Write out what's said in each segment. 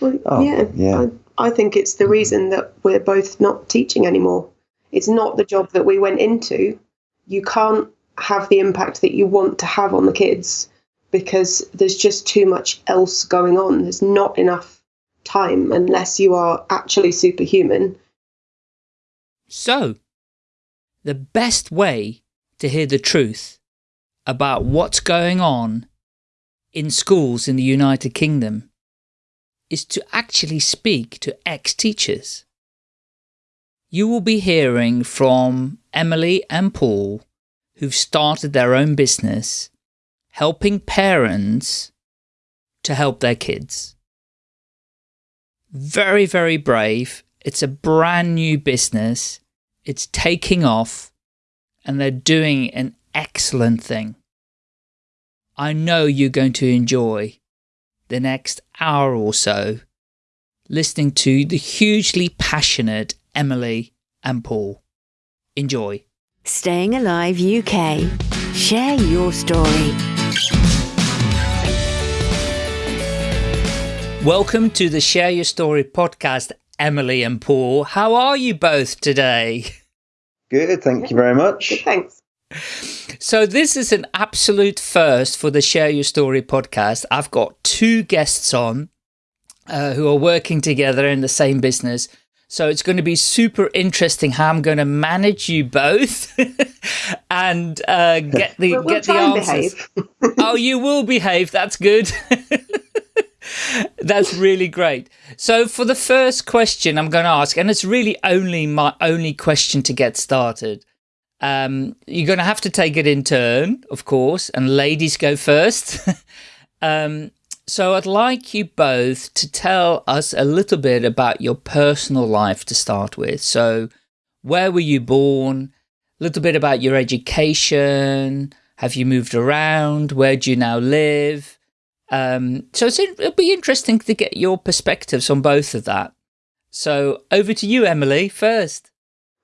Well, Oh, yeah, yeah. I, I think it's the reason that we're both not teaching anymore. It's not the job that we went into. You can't have the impact that you want to have on the kids because there's just too much else going on. There's not enough time unless you are actually superhuman. So, the best way to hear the truth about what's going on in schools in the United Kingdom is to actually speak to ex-teachers. You will be hearing from Emily and Paul, who've started their own business, helping parents to help their kids. Very, very brave. It's a brand new business. It's taking off and they're doing an excellent thing. I know you're going to enjoy the next hour or so listening to the hugely passionate Emily and Paul. Enjoy. Staying Alive UK. Share your story. Welcome to the Share Your Story podcast, Emily and Paul. How are you both today? Good, thank you very Good, much. thanks. So this is an absolute first for the Share Your Story podcast. I've got two guests on uh, who are working together in the same business. So it's going to be super interesting how I'm going to manage you both and uh, get the We'll, we'll get the answers. oh, you will behave. That's good. That's really great. So for the first question I'm going to ask, and it's really only my only question to get started. Um, you're going to have to take it in turn, of course, and ladies go first. um, so I'd like you both to tell us a little bit about your personal life to start with. So where were you born? A little bit about your education. Have you moved around? Where do you now live? Um, so it'll be interesting to get your perspectives on both of that. So over to you, Emily, first.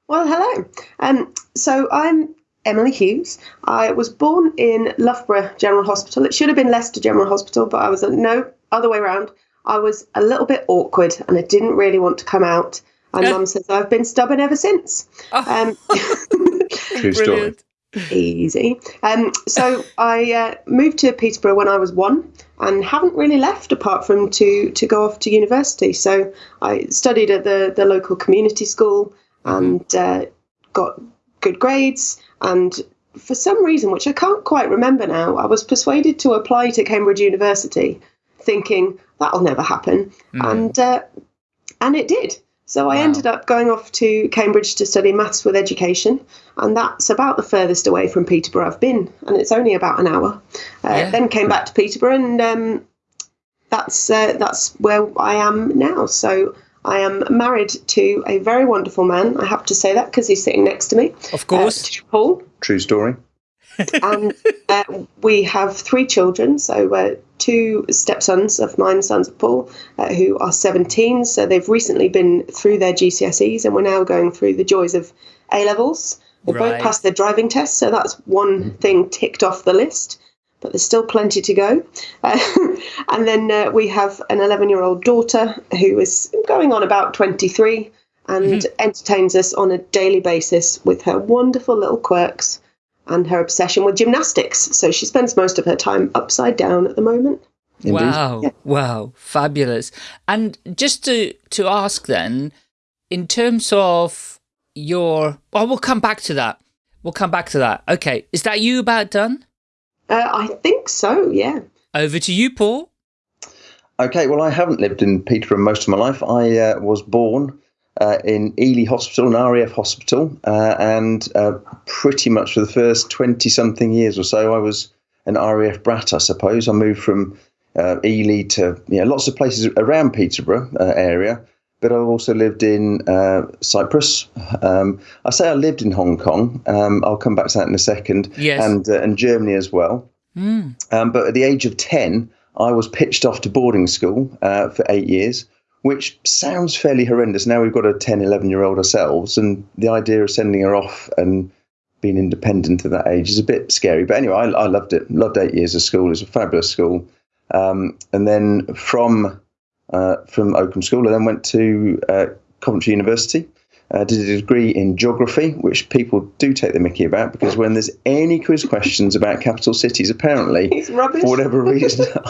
Well, hello. Um, so I'm Emily Hughes. I was born in Loughborough General Hospital. It should have been Leicester General Hospital, but I was no other way around. I was a little bit awkward and I didn't really want to come out. And Mum says I've been stubborn ever since. Um, True story. Easy. Um, so I uh, moved to Peterborough when I was one and haven't really left apart from to to go off to university. So I studied at the the local community school and uh, got good grades. And for some reason, which I can't quite remember now, I was persuaded to apply to Cambridge University, thinking that'll never happen, and uh, and it did. So I Wow. ended up going off to Cambridge to study maths with education, and that's about the furthest away from Peterborough I've been, and it's only about an hour. Uh, Yeah. Then came back to Peterborough, and um, that's uh, that's where I am now. So I am married to a very wonderful man. I have to say that because he's sitting next to me. Of course. uh, Paul True story. and uh, we have three children. So uh, two stepsons of mine, sons of Paul, uh, who are 17. So they've recently been through their GCSEs, and we're now going through the joys of A levels. They Right. both passed their driving test, so that's one thing ticked off the list. But there's still plenty to go. Uh, and then uh, we have an 11 year old daughter who is going on about 23 and entertains us on a daily basis with her wonderful little quirks and her obsession with gymnastics. So she spends most of her time upside down at the moment. Indeed. Wow, wow, fabulous. And just to to ask then, in terms of your, well, we'll come back to that. We'll come back to that. Okay, is that you about done? Uh, I think so, yeah. Over to you, Paul. Okay, well, I haven't lived in Peterborough most of my life. I uh, was born uh, in Ely Hospital, an RAF hospital, uh, and uh, pretty much for the first 20 something years or so, I was an RAF brat, I suppose. I moved from uh, Ely to you know, lots of places around Peterborough uh, area, but I've also lived in uh, Cyprus. Um, I say I lived in Hong Kong. Um, I'll come back to that in a second. Yes. And, uh, and Germany as well. Um, but at the age of 10, I was pitched off to boarding school uh, for eight years, which sounds fairly horrendous. Now we've got a 10, 11 year old ourselves, and the idea of sending her off and being independent at that age is a bit scary. But anyway, I, I loved it. Loved eight years of school. It was a fabulous school. Um, and then from uh, from Oakham School. I then went to uh, Coventry University. Uh, did a degree in geography, which people do take the mickey about because when there's any quiz questions about capital cities, apparently, for whatever reason,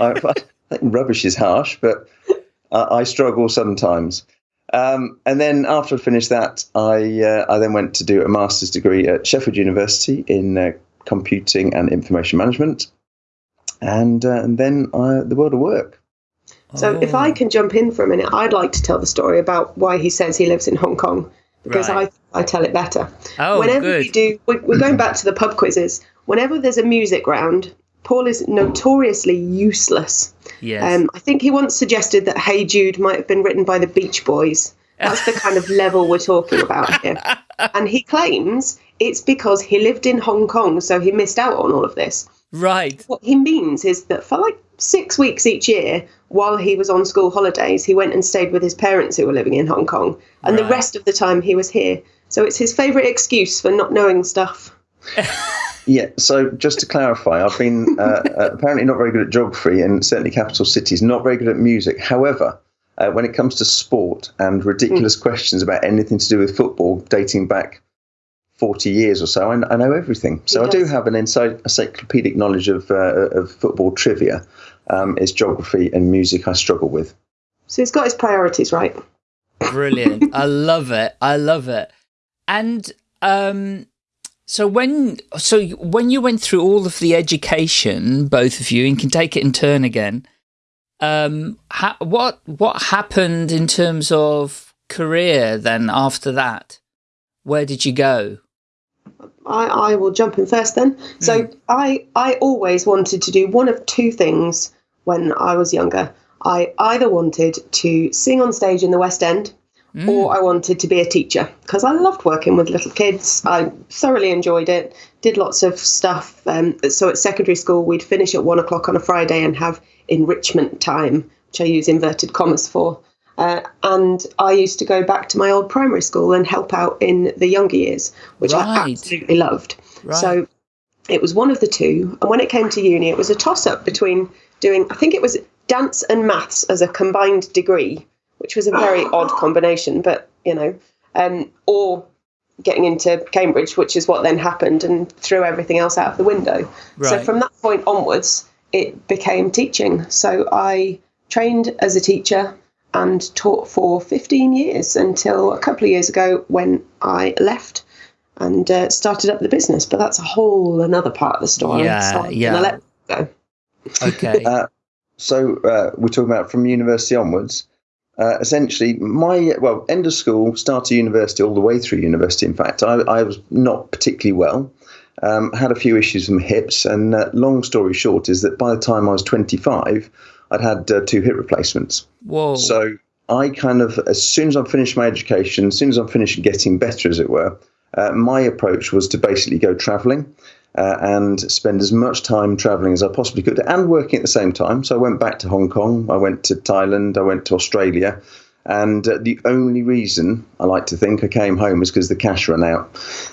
I, I think rubbish is harsh, but I, I struggle sometimes. Um, and then after I finished that, I uh, I then went to do a master's degree at Sheffield University in uh, computing and information management, and uh, and then uh, the world of work. So if Oh. I can jump in for a minute, I'd like to tell the story about why he says he lives in Hong Kong because Right. I, I tell it better. Oh, Whenever good. we do, we- we're going back to the pub quizzes. Whenever there's a music round, Paul is notoriously useless. Yes. Um, I think he once suggested that Hey Jude might have been written by the Beach Boys. That's the kind of level we're talking about here. And he claims it's because he lived in Hong Kong, so he missed out on all of this. right. What he means is that for like six weeks each year, while he was on school holidays, he went and stayed with his parents who were living in Hong Kong. And the rest of the time he was here. So it's his favourite excuse for not knowing stuff. Yeah. So just to clarify, I've been uh, uh, apparently not very good at geography and certainly capital cities. Not very good at music. However. Uh, when it comes to sport and ridiculous questions about anything to do with football dating back 40 years or so, I, I know everything. So I do have an encyclopedic knowledge of, uh, of football trivia. Um, it's geography and music I struggle with. So he's got his priorities right. Brilliant. I love it. I love it. And um so when so when you went through all of the education, both of you, and can take it in turn again, um ha- what what happened in terms of career then after that? Where did you go? I, I will jump in first then. So I I always wanted to do one of two things when I was younger. I either wanted to sing on stage in the West End or I wanted to be a teacher because I loved working with little kids. I thoroughly enjoyed it, did lots of stuff. Um, so at secondary school, we'd finish at one o'clock on a Friday and have enrichment time, which I use inverted commas for. Uh, and I used to go back to my old primary school and help out in the younger years, which I absolutely loved. Right. So it was one of the two. And when it came to uni, it was a toss up between doing, I think it was dance and maths as a combined degree, which was a very odd combination, but you know, um, or getting into Cambridge, which is what then happened and threw everything else out of the window. So from that point onwards, it became teaching. So I trained as a teacher and taught for 15 years until a couple of years ago when I left and uh, started up the business. But that's a whole another part of the story. Yeah, so yeah. let go. Okay. Uh, so uh, we're talking about from university onwards. Uh, essentially, my well, end of school, start of university, all the way through university. In fact, I, I was not particularly well. Um, had a few issues with my hips, and uh, long story short is that by the time I was 25, I'd had uh, two hip replacements. Whoa. So I kind of, as soon as I finished my education, as soon as I finished getting better, as it were, uh, my approach was to basically go travelling uh, and spend as much time travelling as I possibly could and working at the same time. So I went back to Hong Kong, I went to Thailand, I went to Australia. And uh, the only reason I like to think I came home was because the cash ran out.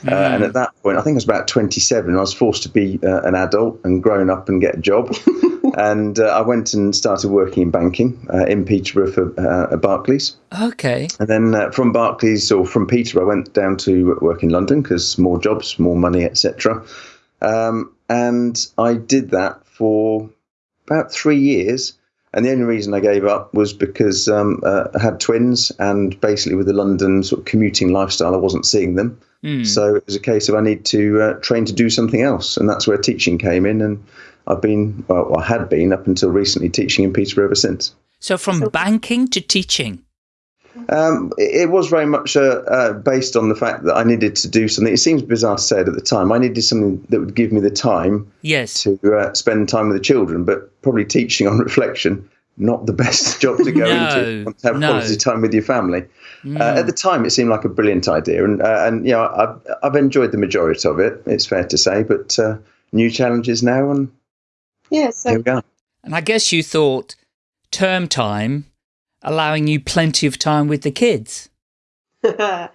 Uh, and at that point, I think I was about 27. I was forced to be uh, an adult and grown up and get a job. and uh, I went and started working in banking uh, in Peterborough for uh, at Barclays. okay. And then uh, from Barclays or from Peterborough, I went down to work in London because more jobs, more money, etc. Um, and I did that for about three years. And the only reason I gave up was because um, uh, I had twins, and basically with the London sort of commuting lifestyle, I wasn't seeing them. So it was a case of I need to uh, train to do something else, and that's where teaching came in. And I've been, well, I had been up until recently teaching in Peterborough ever since. So from banking to teaching. Um, it, it was very much uh, uh, based on the fact that I needed to do something. It seems bizarre to say it at the time. I needed something that would give me the time Yes. to uh, spend time with the children, but probably teaching on reflection, not the best job to go No, into. You want to have no. quality time with your family. Uh, at the time, it seemed like a brilliant idea, and uh, and you know I've I've enjoyed the majority of it. It's fair to say, but uh, new challenges now, and Yeah, here we go. And I guess you thought term time allowing you plenty of time with the kids. yeah,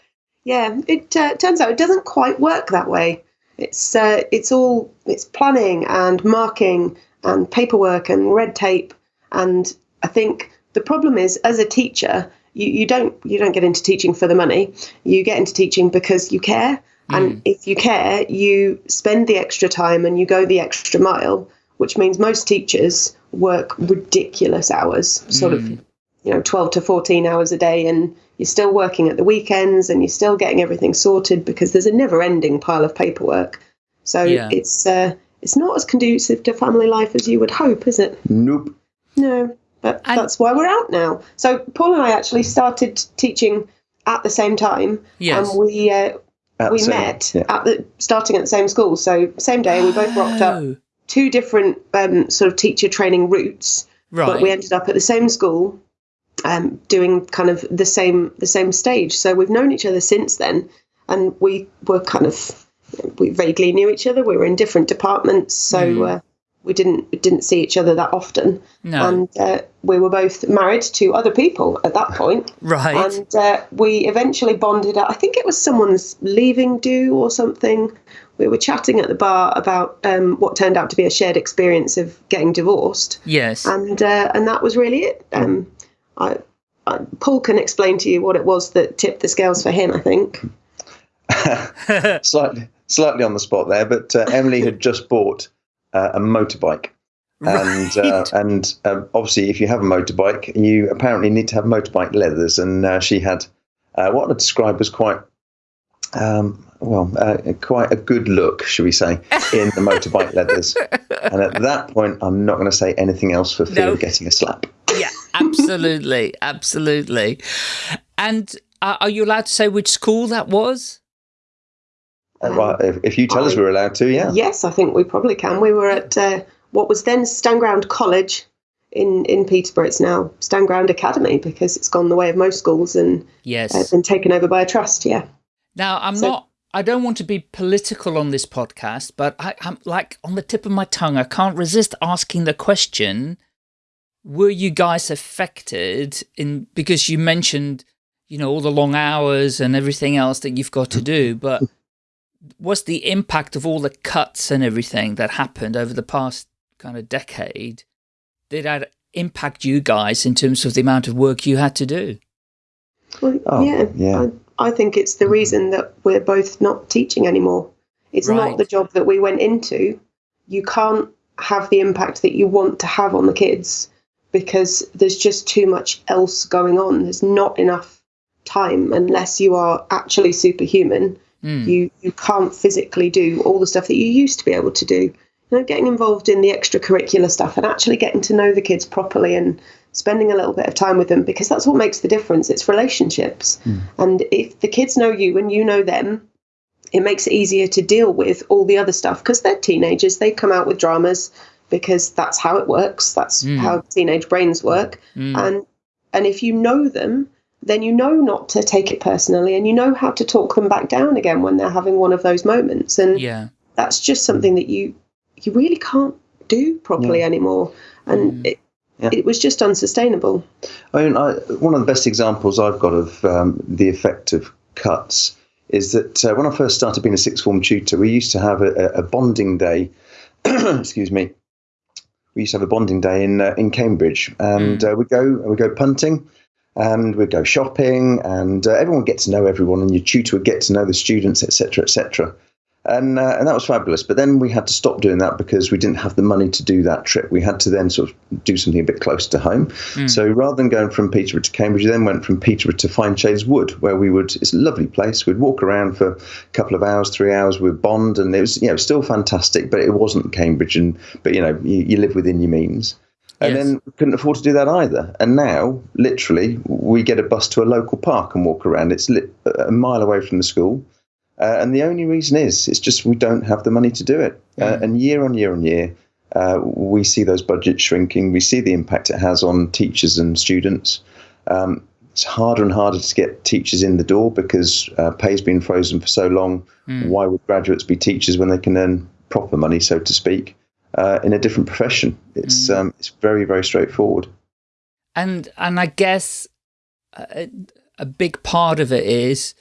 it uh, turns out it doesn't quite work that way. It's uh, it's all it's planning and marking and paperwork and red tape, and I think the problem is, as a teacher, you, you don't you don't get into teaching for the money. You get into teaching because you care, and if you care, you spend the extra time and you go the extra mile, which means most teachers work ridiculous hours, sort of you know 12 to 14 hours a day and you're still working at the weekends and you're still getting everything sorted because there's a never ending pile of paperwork so Yeah. it's uh, it's not as conducive to family life as you would hope is it Nope. no but And- that's why we're out now so paul and i actually started teaching at the same time Yes. and we uh, we same- met yeah. at the starting at the same school so same day we both rocked up two different um, sort of teacher training routes Right. but we ended up at the same school um, doing kind of the same the same stage so we've known each other since then and we were kind of we vaguely knew each other we were in different departments so uh, we didn't we didn't see each other that often No. and uh, we were both married to other people at that point right. and uh, we eventually bonded. I think it was someone's leaving do or something. We were chatting at the bar about um, what turned out to be a shared experience of getting divorced, yes. and uh, and that was really it. Um, I, I, Paul can explain to you what it was that tipped the scales for him. I think. slightly slightly on the spot there, but uh, Emily had just bought uh, a motorbike. And uh, and uh, obviously, if you have a motorbike, you apparently need to have motorbike leathers. And uh, she had uh, what I describe as quite, um, well, uh, quite a good look, should we say, in the motorbike leathers. And at that point, I'm not going to say anything else for fear No. of getting a slap. Yeah, absolutely, absolutely. And uh, are you allowed to say which school that was? Uh, well, if, if you tell us we're allowed to, yeah. Yes, I think we probably can. We were at uh, what was then Stanground College in in Peterborough. It's now Stanground Academy because it's gone the way of most schools and Yes. uh, been taken over by a trust. Yeah. Now, I'm So- not. I don't want to be political on this podcast, but I, I'm like on the tip of my tongue. I can't resist asking the question: Were you guys affected in because you mentioned, you know, all the long hours and everything else that you've got to do, but was the impact of all the cuts and everything that happened over the past kind of decade? Did that impact you guys in terms of the amount of work you had to do? Well, Oh, yeah, yeah. I, I think it's the mm-hmm. reason that we're both not teaching anymore. It's Right. not the job that we went into. You can't have the impact that you want to have on the kids because there's just too much else going on. There's not enough time unless you are actually superhuman. Mm. You you can't physically do all the stuff that you used to be able to do. You know, getting involved in the extracurricular stuff and actually getting to know the kids properly and spending a little bit of time with them because that's what makes the difference. It's relationships. And if the kids know you and you know them, it makes it easier to deal with all the other stuff because they're teenagers. They come out with dramas because that's how it works. That's Mm. how teenage brains work. Mm. And and if you know them, then you know not to take it personally and you know how to talk them back down again when they're having one of those moments. And yeah. that's just something that you you really can't do properly anymore. And it, Yeah. it was just unsustainable. I mean, I, one of the best examples I've got of um, the effect of cuts is that uh, when I first started being a sixth form tutor, we used to have a, a bonding day. excuse me. We used to have a bonding day in uh, in Cambridge, and uh, we go we go punting, and we'd go shopping, and uh, everyone would get to know everyone, and your tutor would get to know the students, etc., etc. And, uh, and that was fabulous. But then we had to stop doing that because we didn't have the money to do that trip. We had to then sort of do something a bit closer to home. So rather than going from Peterborough to Cambridge, we then went from Peterborough to Fineshade Wood, where we would, it's a lovely place. We'd walk around for a couple of hours, three hours with Bond, and it was, you know, still fantastic, but it wasn't Cambridge. And, but, you know, you, you live within your means. And Yes. then we couldn't afford to do that either. And now, literally, we get a bus to a local park and walk around. It's a mile away from the school. Uh, and the only reason is it's just we don't have the money to do it. Uh, and year on year on year, uh, we see those budgets shrinking. We see the impact it has on teachers and students. Um, it's harder and harder to get teachers in the door because uh, pay's been frozen for so long. Why would graduates be teachers when they can earn proper money, so to speak, uh, in a different profession? It's um, it's very very straightforward. and and I guess a, a big part of it is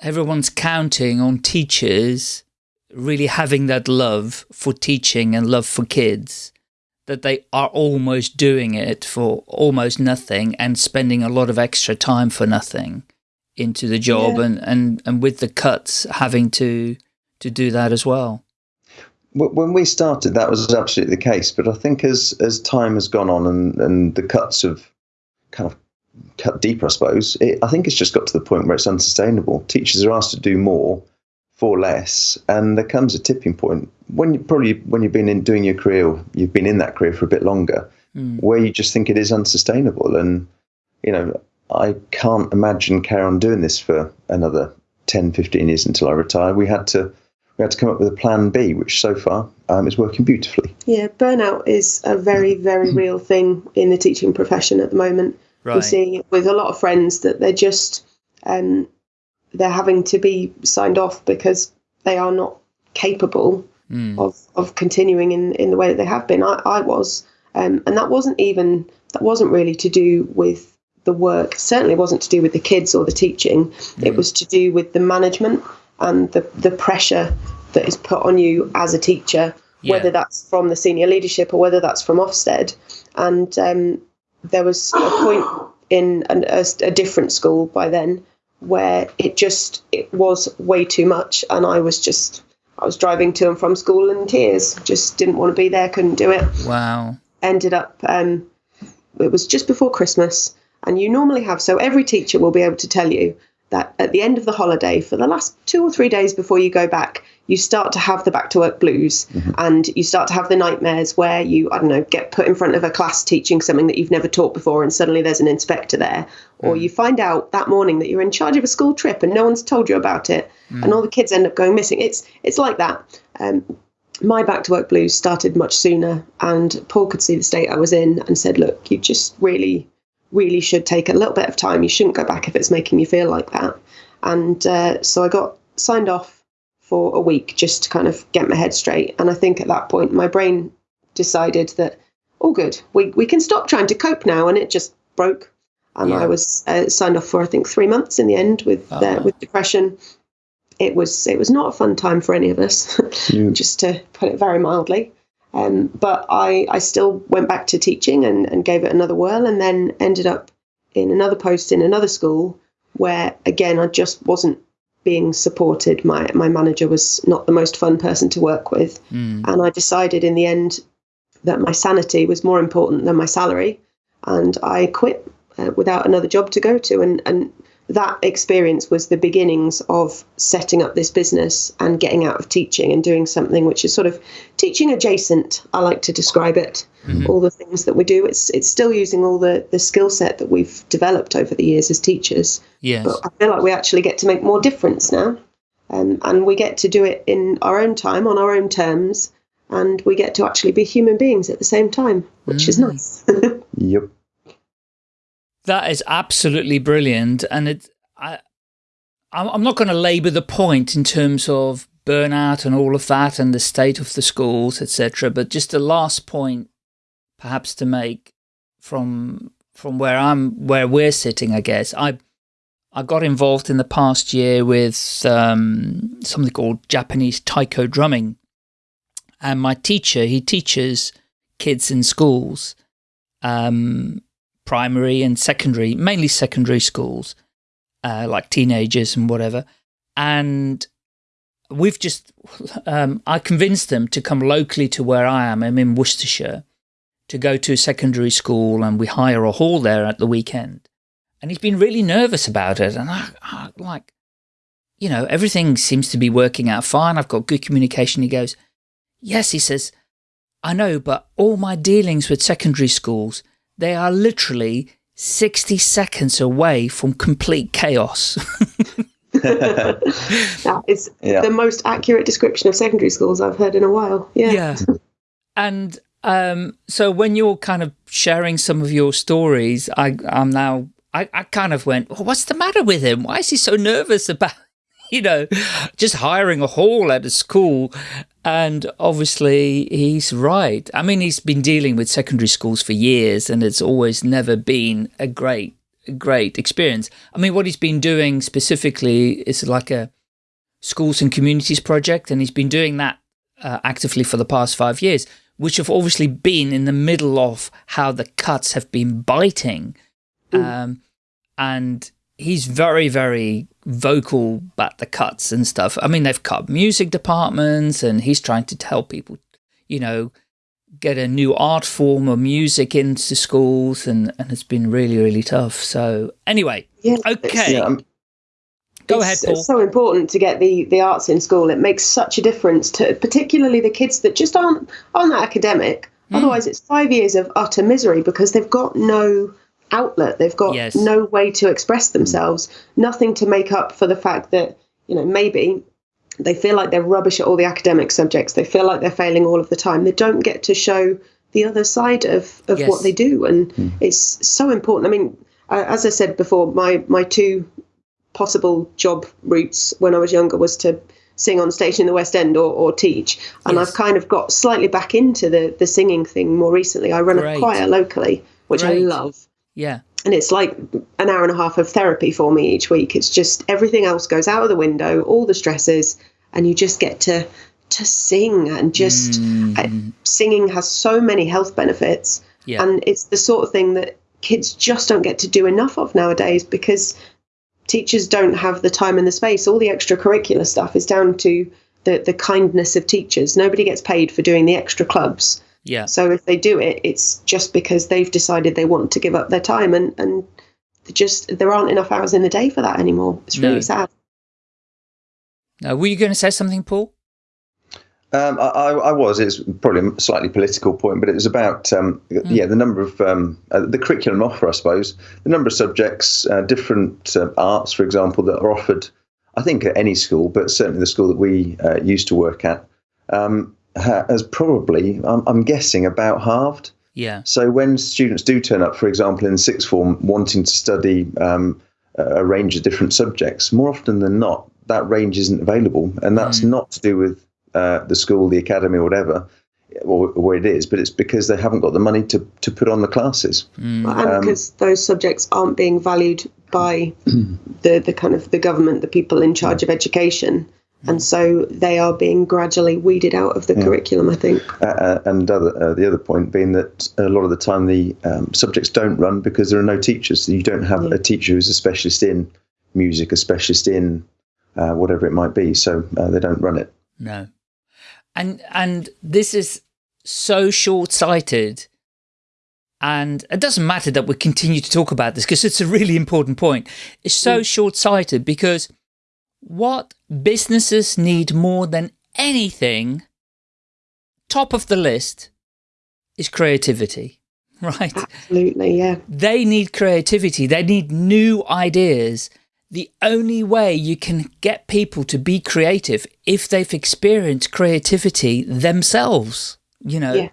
everyone's counting on teachers really having that love for teaching and love for kids that they are almost doing it for almost nothing and spending a lot of extra time for nothing into the job yeah. and, and, and with the cuts having to to do that as well. When we started, that was absolutely the case. But I think as as time has gone on and, and the cuts have kind of cut deeper, I suppose, it, I think it's just got to the point where it's unsustainable. Teachers are asked to do more for less, and there comes a tipping point when you probably when you've been in doing your career, you've been in that career for a bit longer, mm. where you just think it is unsustainable. And you know, I can't imagine carry on doing this for another 10, 15 years until I retire. We had to we had to come up with a plan B, which so far um, is working beautifully. Yeah, burnout is a very, very real thing in the teaching profession at the moment. Right. Seeing it with a lot of friends that they're just um, they're having to be signed off because they are not capable mm. of, of continuing in, in the way that they have been. I, I was, um, and that wasn't even that wasn't really to do with the work. Certainly wasn't to do with the kids or the teaching. Mm. It was to do with the management and the the pressure that is put on you as a teacher, yeah. whether that's from the senior leadership or whether that's from Ofsted. And um, there was a point in an, a, a different school by then where it just it was way too much and I was just I was driving to and from school in tears just didn't want to be there couldn't do it. Wow. Ended up um, it was just before Christmas and you normally have so every teacher will be able to tell you that at the end of the holiday for the last two or three days before you go back you start to have the back to work blues mm-hmm. and you start to have the nightmares where you, I don't know, get put in front of a class teaching something that you've never taught before and suddenly there's an inspector there. Mm. Or you find out that morning that you're in charge of a school trip and no one's told you about it mm. and all the kids end up going missing. It's it's like that. Um, my back to work blues started much sooner and Paul could see the state I was in and said, look, you just really, really should take a little bit of time. You shouldn't go back if it's making you feel like that. And uh, so I got signed off for a week just to kind of get my head straight. And I think at that point, my brain decided that, all good, we, we can stop trying to cope now. And it just broke. And yeah. I was uh, signed off for, I think, three months in the end with, uh, uh with depression. It was it was not a fun time for any of us, yeah. just to put it very mildly. Um, but I, I still went back to teaching and, and gave it another whirl and then ended up in another post in another school where, again, I just wasn't being supported. My my manager was not the most fun person to work with, mm. and I decided in the end that my sanity was more important than my salary, and I quit uh, without another job to go to. And and that experience was the beginnings of setting up this business and getting out of teaching and doing something which is sort of teaching adjacent. I like to describe it. Mm-hmm. All the things that we do, it's it's still using all the the skill set that we've developed over the years as teachers. Yes. But I feel like we actually get to make more difference now, um, and we get to do it in our own time on our own terms, and we get to actually be human beings at the same time, which mm. is nice. yep. That is absolutely brilliant, and it. I, I'm not going to labour the point in terms of burnout and all of that, and the state of the schools, etc. But just the last point, perhaps to make from from where I'm, where we're sitting, I guess. I I got involved in the past year with um, something called Japanese taiko drumming, and my teacher he teaches kids in schools. Um, primary and secondary, mainly secondary schools, uh, like teenagers and whatever. And we've just, um, I convinced them to come locally to where I am. I'm in Worcestershire to go to a secondary school and we hire a hall there at the weekend. And he's been really nervous about it. And I, I like, you know, everything seems to be working out fine. I've got good communication. He goes, yes, he says, I know, but all my dealings with secondary schools, they are literally 60 seconds away from complete chaos. that is yeah. the most accurate description of secondary schools I've heard in a while. Yeah. Yeah. And um, so when you're kind of sharing some of your stories, I, I'm now, I, I kind of went, well, what's the matter with him? Why is he so nervous about, you know, just hiring a hall at a school and obviously, he's right. I mean, he's been dealing with secondary schools for years, and it's always never been a great, great experience. I mean, what he's been doing specifically is like a schools and communities project, and he's been doing that uh, actively for the past five years, which have obviously been in the middle of how the cuts have been biting. Mm. Um, and he's very, very vocal but the cuts and stuff. I mean, they've cut music departments and he's trying to tell people, you know, get a new art form of music into schools and, and it's been really, really tough. So anyway, yeah, okay. Yeah, Go ahead, Paul. It's so important to get the, the arts in school. It makes such a difference to particularly the kids that just aren't, aren't that academic. Mm. Otherwise, it's five years of utter misery because they've got no outlet. They've got yes. no way to express themselves, nothing to make up for the fact that, you know, maybe they feel like they're rubbish at all the academic subjects. They feel like they're failing all of the time. They don't get to show the other side of, of yes. what they do. And mm. it's so important. I mean, as I said before, my, my two possible job routes when I was younger was to sing on stage in the West End or, or teach. And yes. I've kind of got slightly back into the, the singing thing more recently. I run Great. a choir locally, which Great. I love. Yeah. And it's like an hour and a half of therapy for me each week. It's just everything else goes out of the window, all the stresses, and you just get to to sing and just mm. uh, singing has so many health benefits. Yeah. And it's the sort of thing that kids just don't get to do enough of nowadays because teachers don't have the time and the space. All the extracurricular stuff is down to the, the kindness of teachers. Nobody gets paid for doing the extra clubs. Yeah. So if they do it, it's just because they've decided they want to give up their time, and and just there aren't enough hours in the day for that anymore. It's really no. sad. Now, were you going to say something, Paul? Um, I, I, was. It's probably a slightly political point, but it was about um, mm. yeah the number of um, uh, the curriculum offer, I suppose, the number of subjects, uh, different uh, arts, for example, that are offered. I think at any school, but certainly the school that we uh, used to work at. Um, has probably, I'm, I'm guessing, about halved. Yeah. So when students do turn up, for example, in sixth form, wanting to study um, a range of different subjects, more often than not, that range isn't available, and that's mm. not to do with uh, the school, the academy, or whatever, or where it is, but it's because they haven't got the money to, to put on the classes. Mm. And um, because those subjects aren't being valued by the, the kind of the government, the people in charge of education and so they are being gradually weeded out of the yeah. curriculum. I think. Uh, uh, and other, uh, the other point being that a lot of the time the um, subjects don't run because there are no teachers. So you don't have yeah. a teacher who's a specialist in music, a specialist in uh, whatever it might be. So uh, they don't run it. No, and and this is so short sighted. And it doesn't matter that we continue to talk about this because it's a really important point. It's so mm. short sighted because what businesses need more than anything, top of the list, is creativity, right? Absolutely, yeah. They need creativity. They need new ideas. The only way you can get people to be creative if they've experienced creativity themselves, you know. Yeah.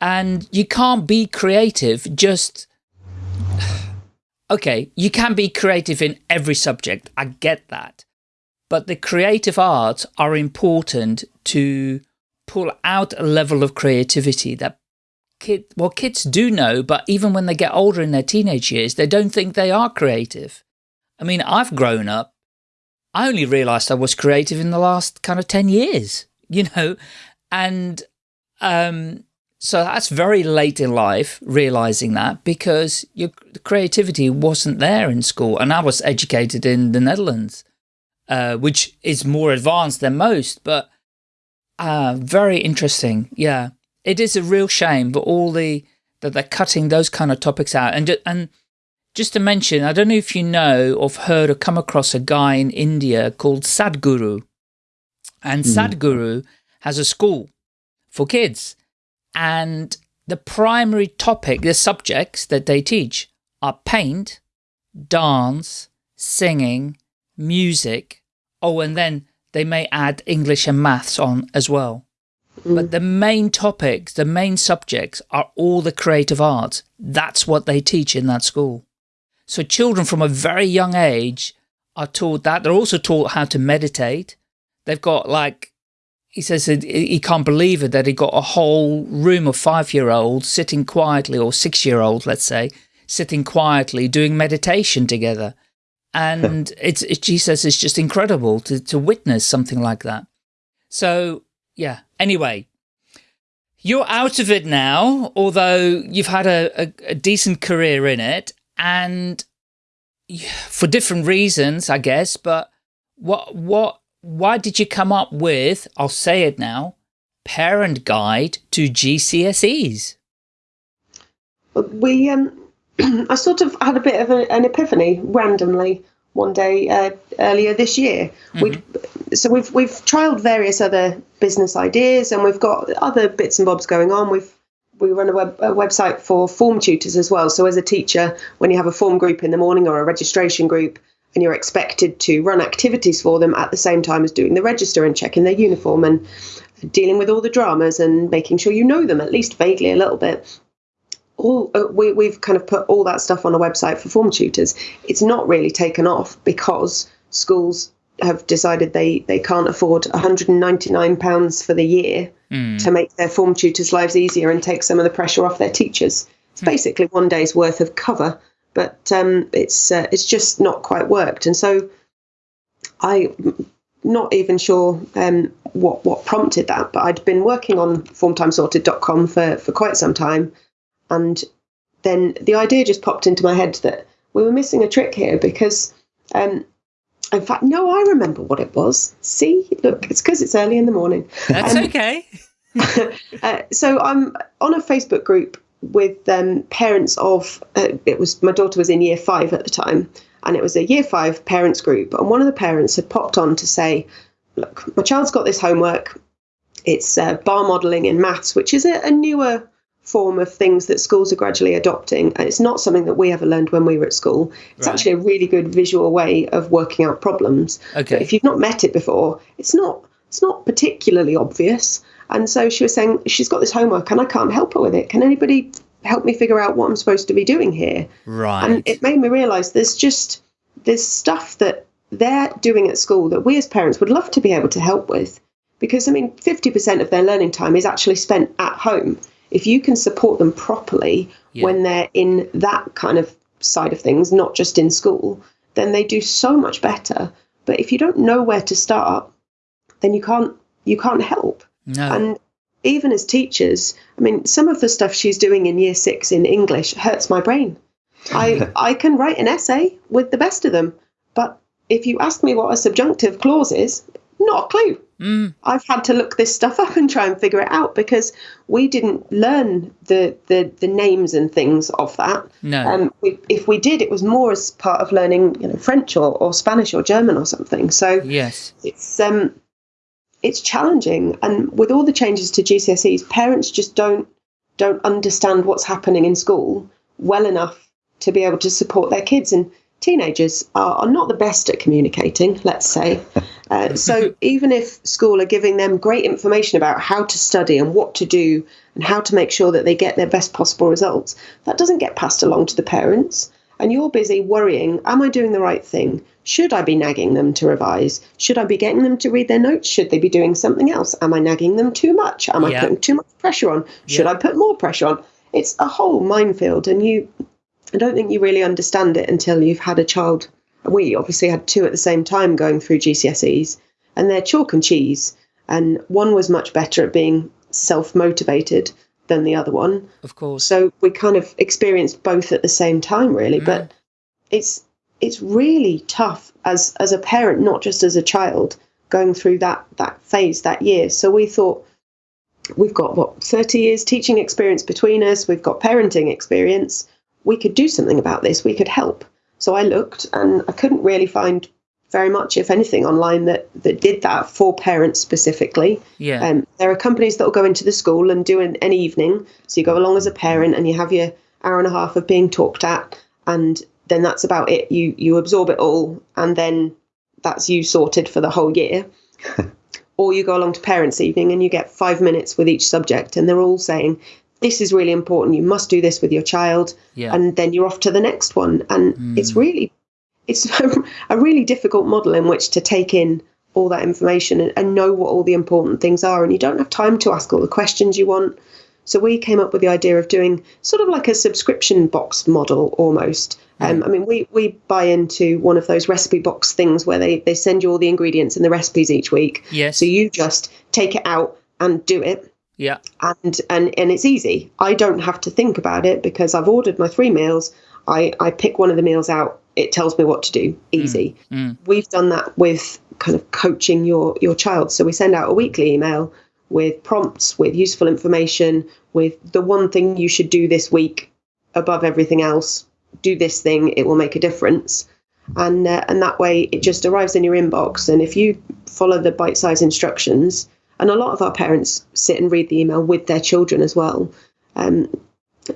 And you can't be creative just okay, you can be creative in every subject. I get that. But the creative arts are important to pull out a level of creativity that kid, well, kids do know, but even when they get older in their teenage years, they don't think they are creative. I mean, I've grown up. I only realized I was creative in the last kind of 10 years, you know, and um, so that's very late in life, realizing that because your creativity wasn't there in school. And I was educated in the Netherlands. Uh, which is more advanced than most, but uh, very interesting. Yeah, it is a real shame, but all the that they're cutting those kind of topics out. And and just to mention, I don't know if you know or heard or come across a guy in India called Sadhguru, and mm. Sadhguru has a school for kids, and the primary topic, the subjects that they teach are paint, dance, singing, music, Oh, and then they may add English and maths on as well. Mm. But the main topics, the main subjects are all the creative arts. That's what they teach in that school. So children from a very young age are taught that. They're also taught how to meditate. They've got like, he says he can't believe it that he got a whole room of five-year-olds sitting quietly, or six-year-olds, let's say, sitting quietly doing meditation together and it's it, she says it's just incredible to to witness something like that. So yeah. Anyway, You're out of it now, although you've had a, a, a decent career in it, and for different reasons, I guess. But what what why did you come up with? I'll say it now. Parent guide to GCSEs. We um, I sort of had a bit of a, an epiphany randomly one day uh, earlier this year. Mm -hmm. We so we've we've trialed various other business ideas, and we've got other bits and bobs going on. We've we run a, web, a website for form tutors as well. So as a teacher, when you have a form group in the morning or a registration group, and you're expected to run activities for them at the same time as doing the register and checking their uniform and dealing with all the dramas and making sure you know them at least vaguely a little bit all uh, we, we've kind of put all that stuff on a website for form tutors. It's not really taken off because schools have decided they, they can't afford £199 for the year mm. to make their form tutors' lives easier and take some of the pressure off their teachers. It's mm. basically one day's worth of cover, but um, it's uh, it's just not quite worked. And so I'm not even sure um, what what prompted that, but I'd been working on formtimesorted.com for, for quite some time and then the idea just popped into my head that we were missing a trick here because, um, in fact, no, I remember what it was. See, look, it's because it's early in the morning. That's um, okay. uh, so I'm on a Facebook group with um, parents of uh, it was my daughter was in year five at the time and it was a year five parents group and one of the parents had popped on to say look my child's got this homework it's uh, bar modeling in maths which is a, a newer form of things that schools are gradually adopting. And it's not something that we ever learned when we were at school. It's right. actually a really good visual way of working out problems. Okay. But if you've not met it before, it's not it's not particularly obvious. And so she was saying she's got this homework and I can't help her with it. Can anybody help me figure out what I'm supposed to be doing here? Right. And it made me realize there's just there's stuff that they're doing at school that we as parents would love to be able to help with. Because I mean, 50% of their learning time is actually spent at home if you can support them properly yeah. when they're in that kind of side of things, not just in school, then they do so much better. But if you don't know where to start, then you can't you can't help. No. And even as teachers, I mean, some of the stuff she's doing in year six in English hurts my brain. I I can write an essay with the best of them, but if you ask me what a subjunctive clause is, not a clue. Mm. I've had to look this stuff up and try and figure it out because we didn't learn the the, the names and things of that. No. Um, we, if we did, it was more as part of learning, you know, French or, or Spanish or German or something. So yes, it's um, it's challenging, and with all the changes to GCSEs, parents just don't don't understand what's happening in school well enough to be able to support their kids and teenagers are, are not the best at communicating, let's say. Uh, so even if school are giving them great information about how to study and what to do and how to make sure that they get their best possible results, that doesn't get passed along to the parents. And you're busy worrying, am I doing the right thing? Should I be nagging them to revise? Should I be getting them to read their notes? Should they be doing something else? Am I nagging them too much? Am I putting too much pressure on? Should I put more pressure on? It's a whole minefield, and you I don't think you really understand it until you've had a child. We obviously had two at the same time going through GCSEs, and they're chalk and cheese. And one was much better at being self motivated than the other one. Of course. So we kind of experienced both at the same time, really. Mm. But it's it's really tough as as a parent, not just as a child, going through that that phase that year. So we thought we've got what 30 years teaching experience between us we've got parenting experience we could do something about this, we could help. So I looked and I couldn't really find very much, if anything, online that, that did that for parents specifically. Yeah. Um, there are companies that will go into the school and do an, an evening. So you go along as a parent and you have your hour and a half of being talked at, and then that's about it. You you absorb it all, and then that's you sorted for the whole year. or you go along to parents' evening and you get five minutes with each subject, and they're all saying, this is really important. You must do this with your child, yeah. and then you're off to the next one. And mm. it's really, it's a really difficult model in which to take in all that information and, and, know what all the important things are. And you don't have time to ask all the questions you want. So we came up with the idea of doing sort of like a subscription box model almost. Mm. Um, I mean, we, we buy into one of those recipe box things where they, they send you all the ingredients and the recipes each week. Yes. So you just take it out and do it Yeah. and and and it's easy. I don't have to think about it because I've ordered my three meals. I I pick one of the meals out. It tells me what to do. Easy. We've done that with kind of coaching your your child. So we send out a weekly email with prompts, with useful information, with the one thing you should do this week above everything else. Do this thing. It will make a difference. And uh, and that way it just arrives in your inbox. And if you follow the bite size instructions, and a lot of our parents sit and read the email with their children as well, um,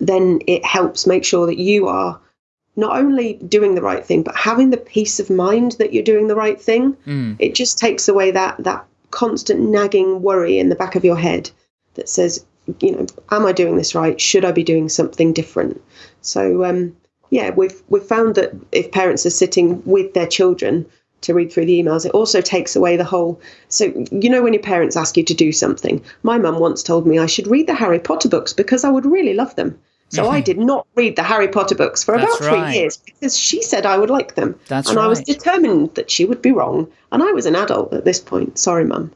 then it helps make sure that you are not only doing the right thing, but having the peace of mind that you're doing the right thing. It just takes away that that constant nagging worry in the back of your head that says, you know, am I doing this right? Should I be doing something different? So um, yeah, we've we've found that if parents are sitting with their children to read through the emails, it also takes away the whole. So you know, when your parents ask you to do something, my mum once told me I should read the Harry Potter books because I would really love them. So I did not read the Harry Potter books for That's about three right. years because she said I would like them. That's and I was determined that she would be wrong. And I was an adult at this point. Sorry, mum.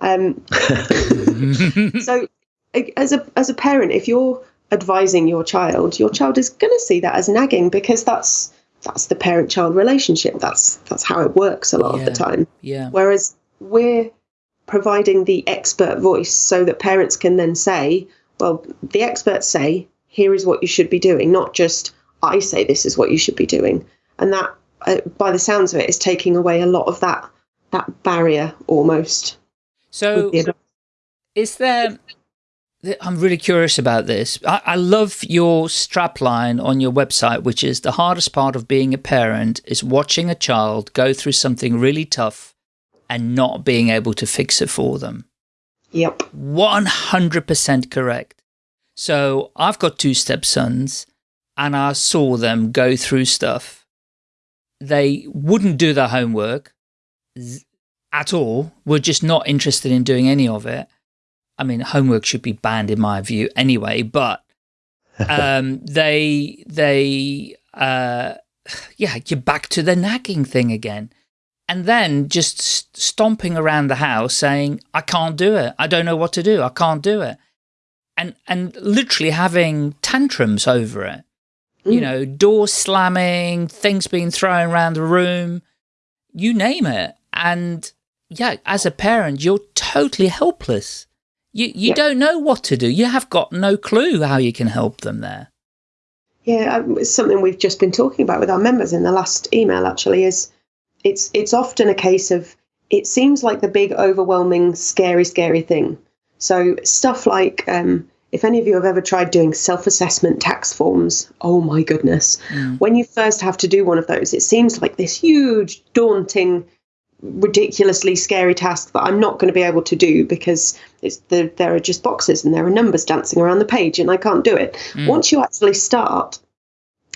Um, so, as a as a parent, if you're advising your child, your child is going to see that as nagging because that's that's the parent-child relationship. That's that's how it works a lot of the time. Yeah. Whereas we're providing the expert voice so that parents can then say, well, the experts say, here is what you should be doing, not just I say this is what you should be doing. And that, uh, by the sounds of it, is taking away a lot of that that barrier almost. So is there th- I'm really curious about this. I, I love your strapline on your website, which is the hardest part of being a parent is watching a child go through something really tough and not being able to fix it for them. Yep. 100% correct. So I've got two stepsons and I saw them go through stuff. They wouldn't do their homework at all, were just not interested in doing any of it. I mean, homework should be banned in my view anyway, but um, they, they, uh, yeah, you're back to the nagging thing again. And then just stomping around the house saying i can't do it. I don't know what to do. I can't do it. And and literally having tantrums over it. You Mm. know doors slamming things being thrown around the room you name it. And yeah as a parent you're totally helpless you you Yeah. don't know what to do you have got no clue how you can help them there Yeah, um, it's something we've just been talking about with our members in the last email. Actually, is it's it's often a case of it seems like the big, overwhelming, scary, scary thing. So stuff like um, if any of you have ever tried doing self-assessment tax forms, oh my goodness, when you first have to do one of those, it seems like this huge, daunting, ridiculously scary task that I'm not going to be able to do because it's the, there are just boxes and there are numbers dancing around the page and I can't do it. Once you actually start,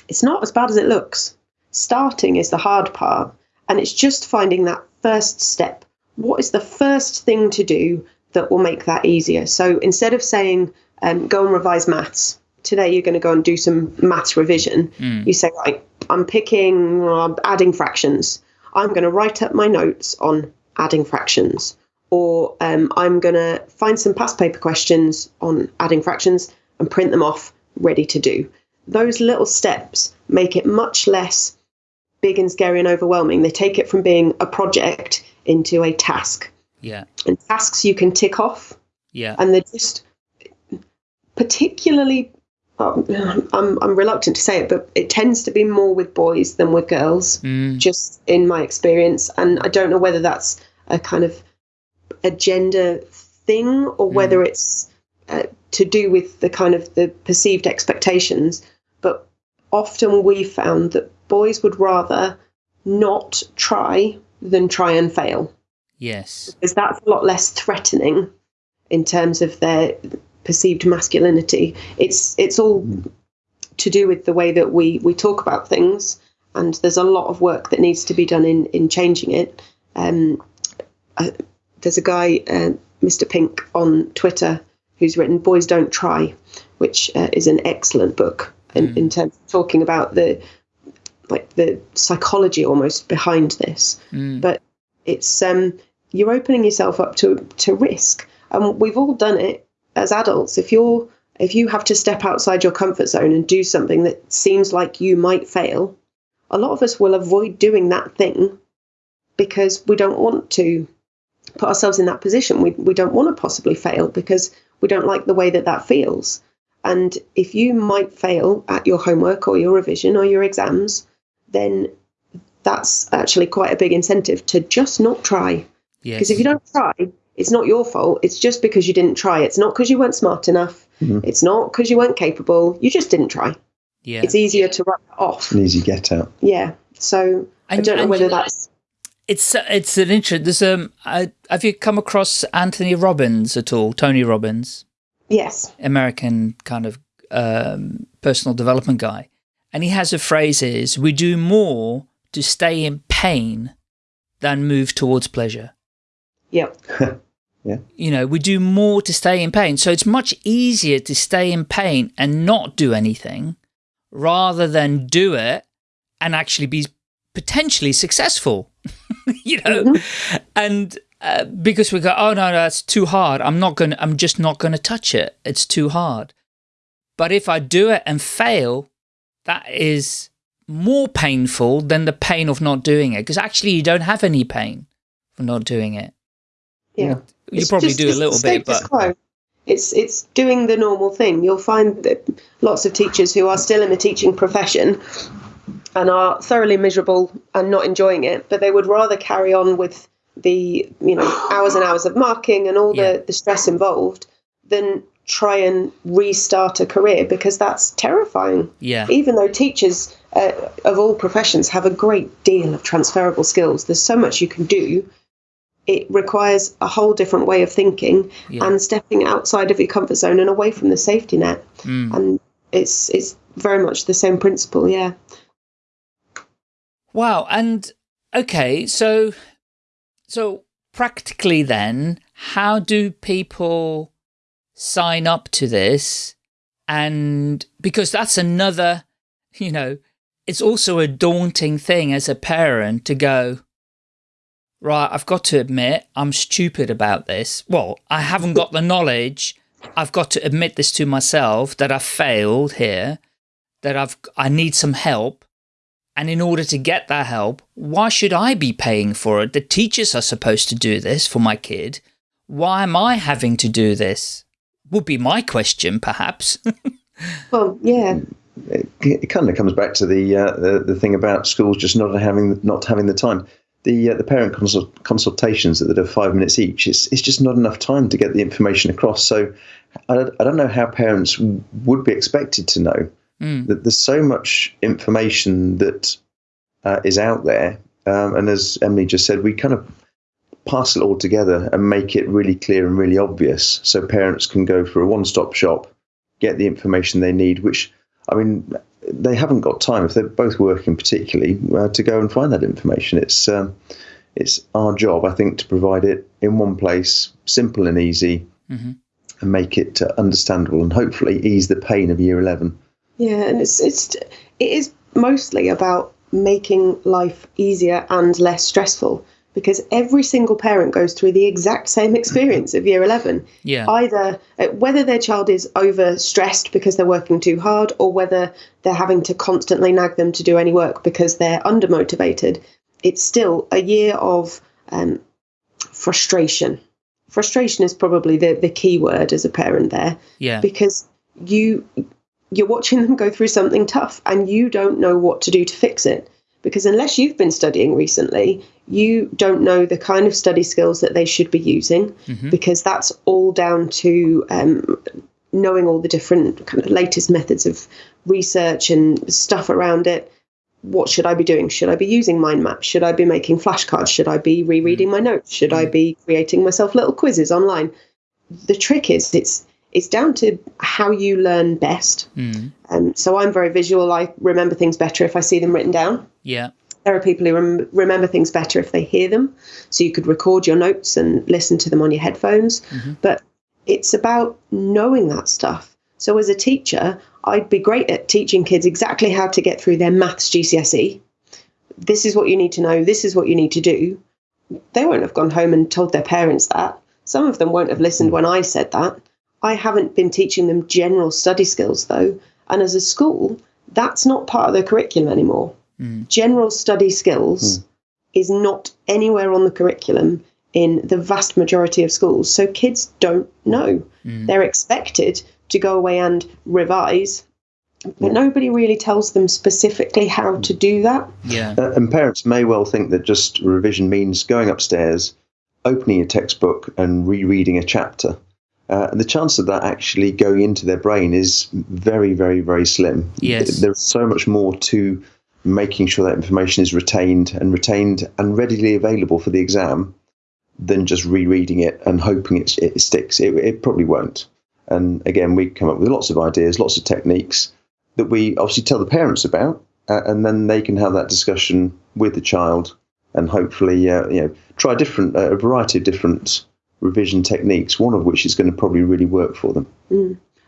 it's not as bad as it looks. Starting is the hard part, and it's just finding that first step. What is the first thing to do that will make that easier? So instead of saying, um, go and revise maths, today you're going to go and do some maths revision, you say, right, I'm picking uh, adding fractions. I'm going to write up my notes on adding fractions. Or um, I'm going to find some past paper questions on adding fractions and print them off ready to do. Those little steps make it much less big and scary and overwhelming. They take it from being a project into a task. yeah And tasks you can tick off, yeah and they're just particularly. Um, I'm, I'm reluctant to say it, but it tends to be more with boys than with girls, Mm. just in my experience. And I don't know whether that's a kind of a gender thing or whether it's uh, to do with the kind of the perceived expectations. But often we found that boys would rather not try than try and fail yes because that's a lot less threatening in terms of their perceived masculinity. It's it's all to do with the way that we we talk about things, and there's a lot of work that needs to be done in in changing it. Um, uh, there's a guy, uh, Mr. Pink, on Twitter who's written "Boys Don't Try," which uh, is an excellent book in, in terms of talking about the like the psychology almost behind this. But it's um, you're opening yourself up to to risk, and we've all done it as adults, if you're if you have to step outside your comfort zone and do something that seems like you might fail, a lot of us will avoid doing that thing because we don't want to put ourselves in that position. We, we don't want to possibly fail because we don't like the way that that feels. And if you might fail at your homework or your revision or your exams, then that's actually quite a big incentive to just not try. Because Yes. if you don't try, it's not your fault. It's just because you didn't try. It's not because you weren't smart enough. It's not because you weren't capable. You just didn't try. yeah. It's easier to write that off. An easy get out. Yeah. So I don't know whether that's It's it's an interest. There's um. I, have you come across Anthony Robbins at all? Tony Robbins, yes. American kind of um, personal development guy, and he has a phrase: "Is we do more to stay in pain than move towards pleasure." Yeah. You know, we do more to stay in pain. So it's much easier to stay in pain and not do anything rather than do it and actually be potentially successful. you know, and uh, because we go, oh no, that's too hard. I'm not going to, I'm just not going to touch it. It's too hard. But if I do it and fail, that is more painful than the pain of not doing it. Because actually you don't have any pain for not doing it. Yeah. You It's probably do a little bit, but quo. It's it's doing the normal thing. You'll find that lots of teachers who are still in the teaching profession and are thoroughly miserable and not enjoying it, but they would rather carry on with the you know hours and hours of marking and all Yeah. the, the stress involved than try and restart a career because that's terrifying. yeah. Even though teachers uh, of all professions have a great deal of transferable skills, there's so much you can do. It requires a whole different way of thinking Yeah. and stepping outside of your comfort zone and away from the safety net. Mm. And it's it's very much the same principle, yeah. Wow. And okay, so so practically then, how do people sign up to this? And because that's another, you know, it's also a daunting thing as a parent to go, right, I've got to admit I'm stupid about this. Well, I haven't got the knowledge. I've got to admit this to myself that I've failed here, that I've I need some help. And in order to get that help, why should I be paying for it? The teachers are supposed to do this for my kid. Why am I having to do this? Would be my question, perhaps. Well, yeah. it, it kind of comes back to the, uh, the the thing about schools just not having not having the time. The uh, the parent consult, consultations that are five minutes each. It's it's just not enough time to get the information across. So I, don't- I don't know how parents would be expected to know Mm. that there's so much information that uh, is out there. Um, and as Emily just said, we kind of parcel it all together and make it really clear and really obvious so parents can go for a one stop shop, get the information they need, which, I mean, they haven't got time if they're both working, particularly, uh, to go and find that information. It's um, it's our job, I think, to provide it in one place, simple and easy, Mhm. and make it uh, understandable, and hopefully ease the pain of year eleven. Yeah, and it's it's it is mostly about making life easier and less stressful because every single parent goes through the exact same experience of year 11 Yeah. either uh, whether their child is overstressed because they're working too hard or whether they're having to constantly nag them to do any work because they're undermotivated it's still a year of um, frustration frustration is probably the, the key word as a parent there yeah. because you you're watching them go through something tough and you don't know what to do to fix it because unless you've been studying recently you don't know the kind of study skills that they should be using because that's all down to um, knowing all the different kind of latest methods of research and stuff around it what should I be doing? Should I be using mind maps? Should I be making flashcards? Should I be rereading my notes? Should I be creating myself little quizzes online? The trick is it's it's down to how you learn best. Mm. Um, so I'm very visual. I remember things better if I see them written down. Yeah. There are people who rem- remember things better if they hear them. So you could record your notes and listen to them on your headphones. Mm-hmm. But it's about knowing that stuff. So as a teacher, I'd be great at teaching kids exactly how to get through their maths GCSE. This is what you need to know. This is what you need to do. They won't have gone home and told their parents that. Some of them won't have listened when I said that. I haven't been teaching them general study skills though. And as a school, that's not part of the curriculum anymore. Mm. General study skills Mm. is not anywhere on the curriculum in the vast majority of schools. So kids don't know. Mm. They're expected to go away and revise, but nobody really tells them specifically how to do that. Yeah. Uh, and parents may well think that just revision means going upstairs, opening a textbook, and rereading a chapter. Uh, the chance of that actually going into their brain is very, very, very slim. Yes. There's so much more to making sure that information is retained and retained and readily available for the exam than just rereading it and hoping it, it sticks. It, it probably won't. And again, we come up with lots of ideas, lots of techniques that we obviously tell the parents about, uh, and then they can have that discussion with the child and hopefully, uh, you know, try different uh, a variety of different revision techniques. One of which is going to probably really work for them.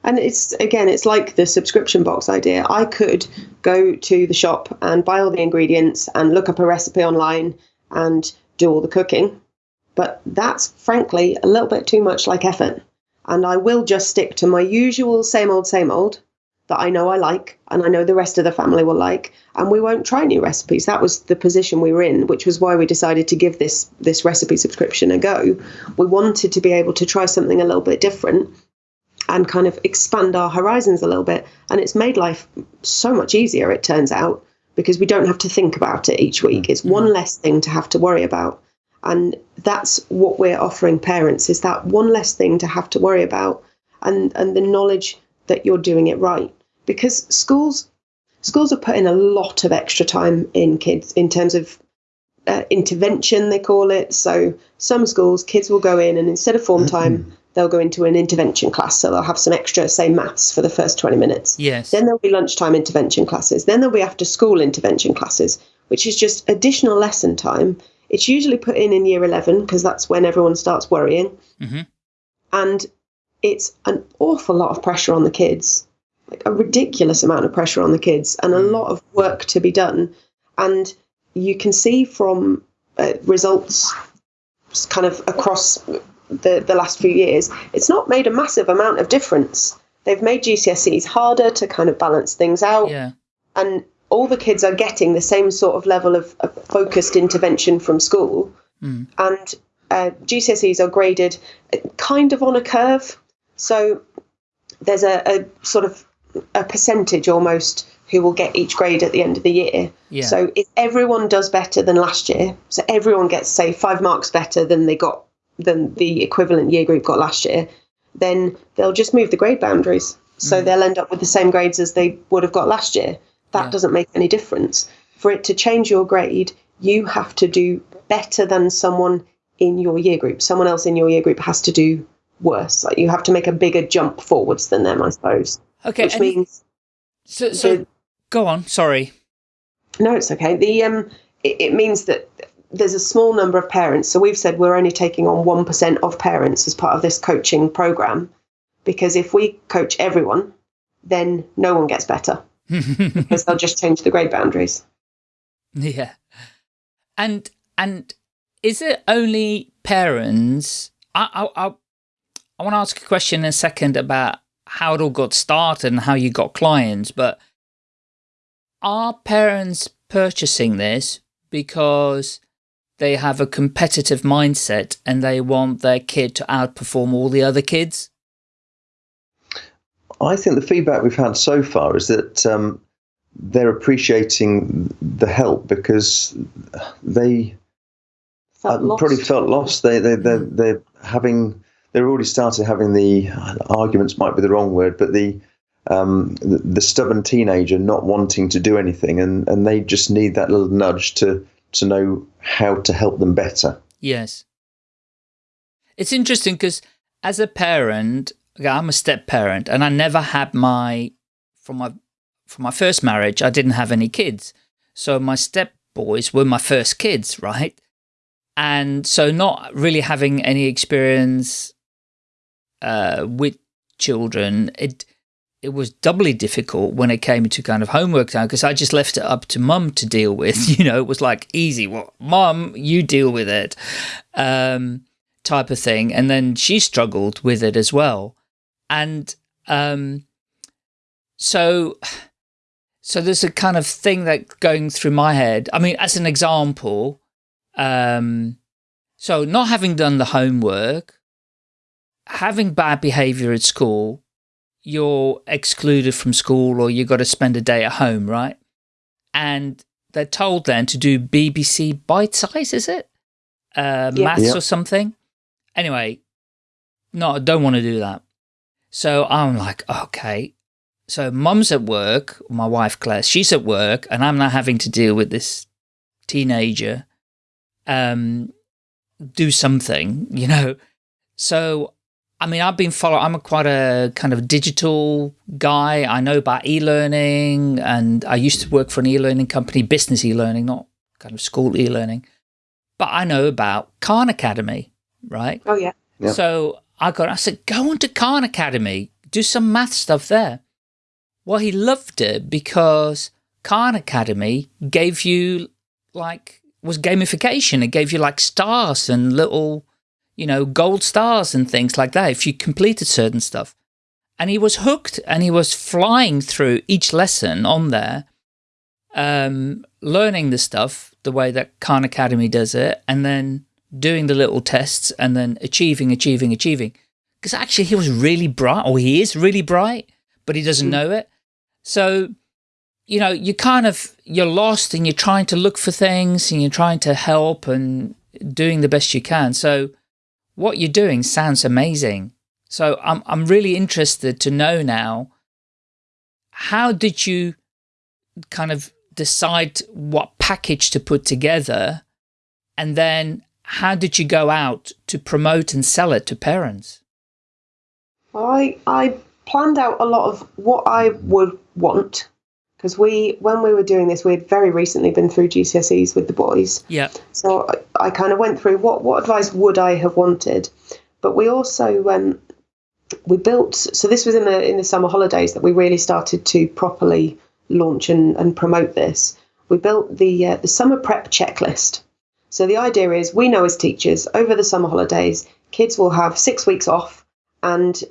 And it's again, it's like the subscription box idea. I could go to the shop and buy all the ingredients and look up a recipe online and do all the cooking. But that's frankly a little bit too much like effort. And I will just stick to my usual same old, same old that I know I like and I know the rest of the family will like. And we won't try new recipes. That was the position we were in, which was why we decided to give this this recipe subscription a go. We wanted to be able to try something a little bit different and kind of expand our horizons a little bit. And it's made life so much easier, it turns out, because we don't have to think about it each week. It's one less thing to have to worry about. And that's what we're offering parents is that one less thing to have to worry about and, and the knowledge that you're doing it right. Because schools schools are putting a lot of extra time in kids in terms of uh, intervention, they call it. So some schools, kids will go in and instead of form time, they'll go into an intervention class. So they'll have some extra, say, maths for the first 20 minutes. Yes. Then there'll be lunchtime intervention classes. Then there'll be after school intervention classes, which is just additional lesson time. It's usually put in in year 11 because that's when everyone starts worrying. Mhm. And it's an awful lot of pressure on the kids, like a ridiculous amount of pressure on the kids, and a lot of work to be done. And you can see from uh, results kind of across the, the last few years, it's not made a massive amount of difference. They've made GCSEs harder to kind of balance things out Yeah. and all the kids are getting the same sort of level of, of focused intervention from school. Mm. And uh, GCSEs are graded kind of on a curve. So there's a, a sort of a percentage almost who will get each grade at the end of the year. Yeah. So if everyone does better than last year, so everyone gets say five marks better than they got than the equivalent year group got last year, then they'll just move the grade boundaries. So they'll end up with the same grades as they would have got last year. That Yeah. doesn't make any difference. For it to change your grade, you have to do better than someone in your year group. Someone else in your year group has to do worse. Like you have to make a bigger jump forwards than them, I suppose. Okay. Which means so, so the- go on. Sorry. No, it's okay. The um, it, it means that there's a small number of parents. So we've said we're only taking on one percent of parents as part of this coaching program, because if we coach everyone, then no one gets better because they'll just change the grade boundaries. Yeah. And and is it only parents? I I I, I want to ask a question in a second about how it all got started and how you got clients, but are parents purchasing this because they have a competitive mindset and they want their kid to outperform all the other kids? I think the feedback we've had so far is that um, they're appreciating the help because they Felt uh, probably felt lost. They they they they're having they're already started having the arguments might be the wrong word, but the um, the, the stubborn teenager not wanting to do anything, and, and they just need that little nudge to to know how to help them better. Yes. It's interesting because as a parent, I'm a step parent and I never had my, from my, from my first marriage, I didn't have any kids. So my step boys were my first kids, right? And so not really having any experience uh, with children, it, it was doubly difficult when it came to kind of homework time because I just left it up to mum to deal with. You know, it was like easy. Well, mum, you deal with it, um, type of thing. And then she struggled with it as well. and um, so so there's a kind of thing that going through my head. I mean, as an example, um, so not having done the homework, having bad behavior at school, you're excluded from school or you've got to spend a day at home, right? And they're told then to do BBC Bitesize, is it? Uh, Yeah. Maths Yep. or something. Anyway, no, I don't want to do that. So I'm like, okay. So mum's at work, my wife Claire, she's at work, and I'm now having to deal with this teenager. Um, do something, you know. So, I mean, I've been following. I'm a quite a kind of digital guy. I know about e-learning, and I used to work for an e-learning company, business e-learning, not kind of school e-learning. But I know about Khan Academy, right? Oh yeah. Yep. So I got, I said, go on to Khan Academy, do some math stuff there. Well, he loved it because Khan Academy gave you like, was gamification. It gave you like stars and little, you know, gold stars and things like that if you completed certain stuff. And he was hooked and he was flying through each lesson on there, um, learning the stuff the way that Khan Academy does it, and then doing the little tests and then achieving, achieving, achieving. Because actually he was really bright, or he is really bright, but he doesn't know it. So, you know, you kind of, you're lost and you're trying to look for things and you're trying to help and doing the best you can. So what you're doing sounds amazing. So I'm, I'm really interested to know now, how did you kind of decide what package to put together? And then how did you go out to promote and sell it to parents? I I planned out a lot of what I would want because we when we were doing this we had very recently been through GCSEs with the boys. Yeah. so I, I kind of went through what what advice would I have wanted. But we also um, we built so this was in the in the summer holidays that we really started to properly launch and, and promote this. We built the uh, the summer prep checklist. So the idea is we know as teachers over the summer holidays kids will have six weeks off and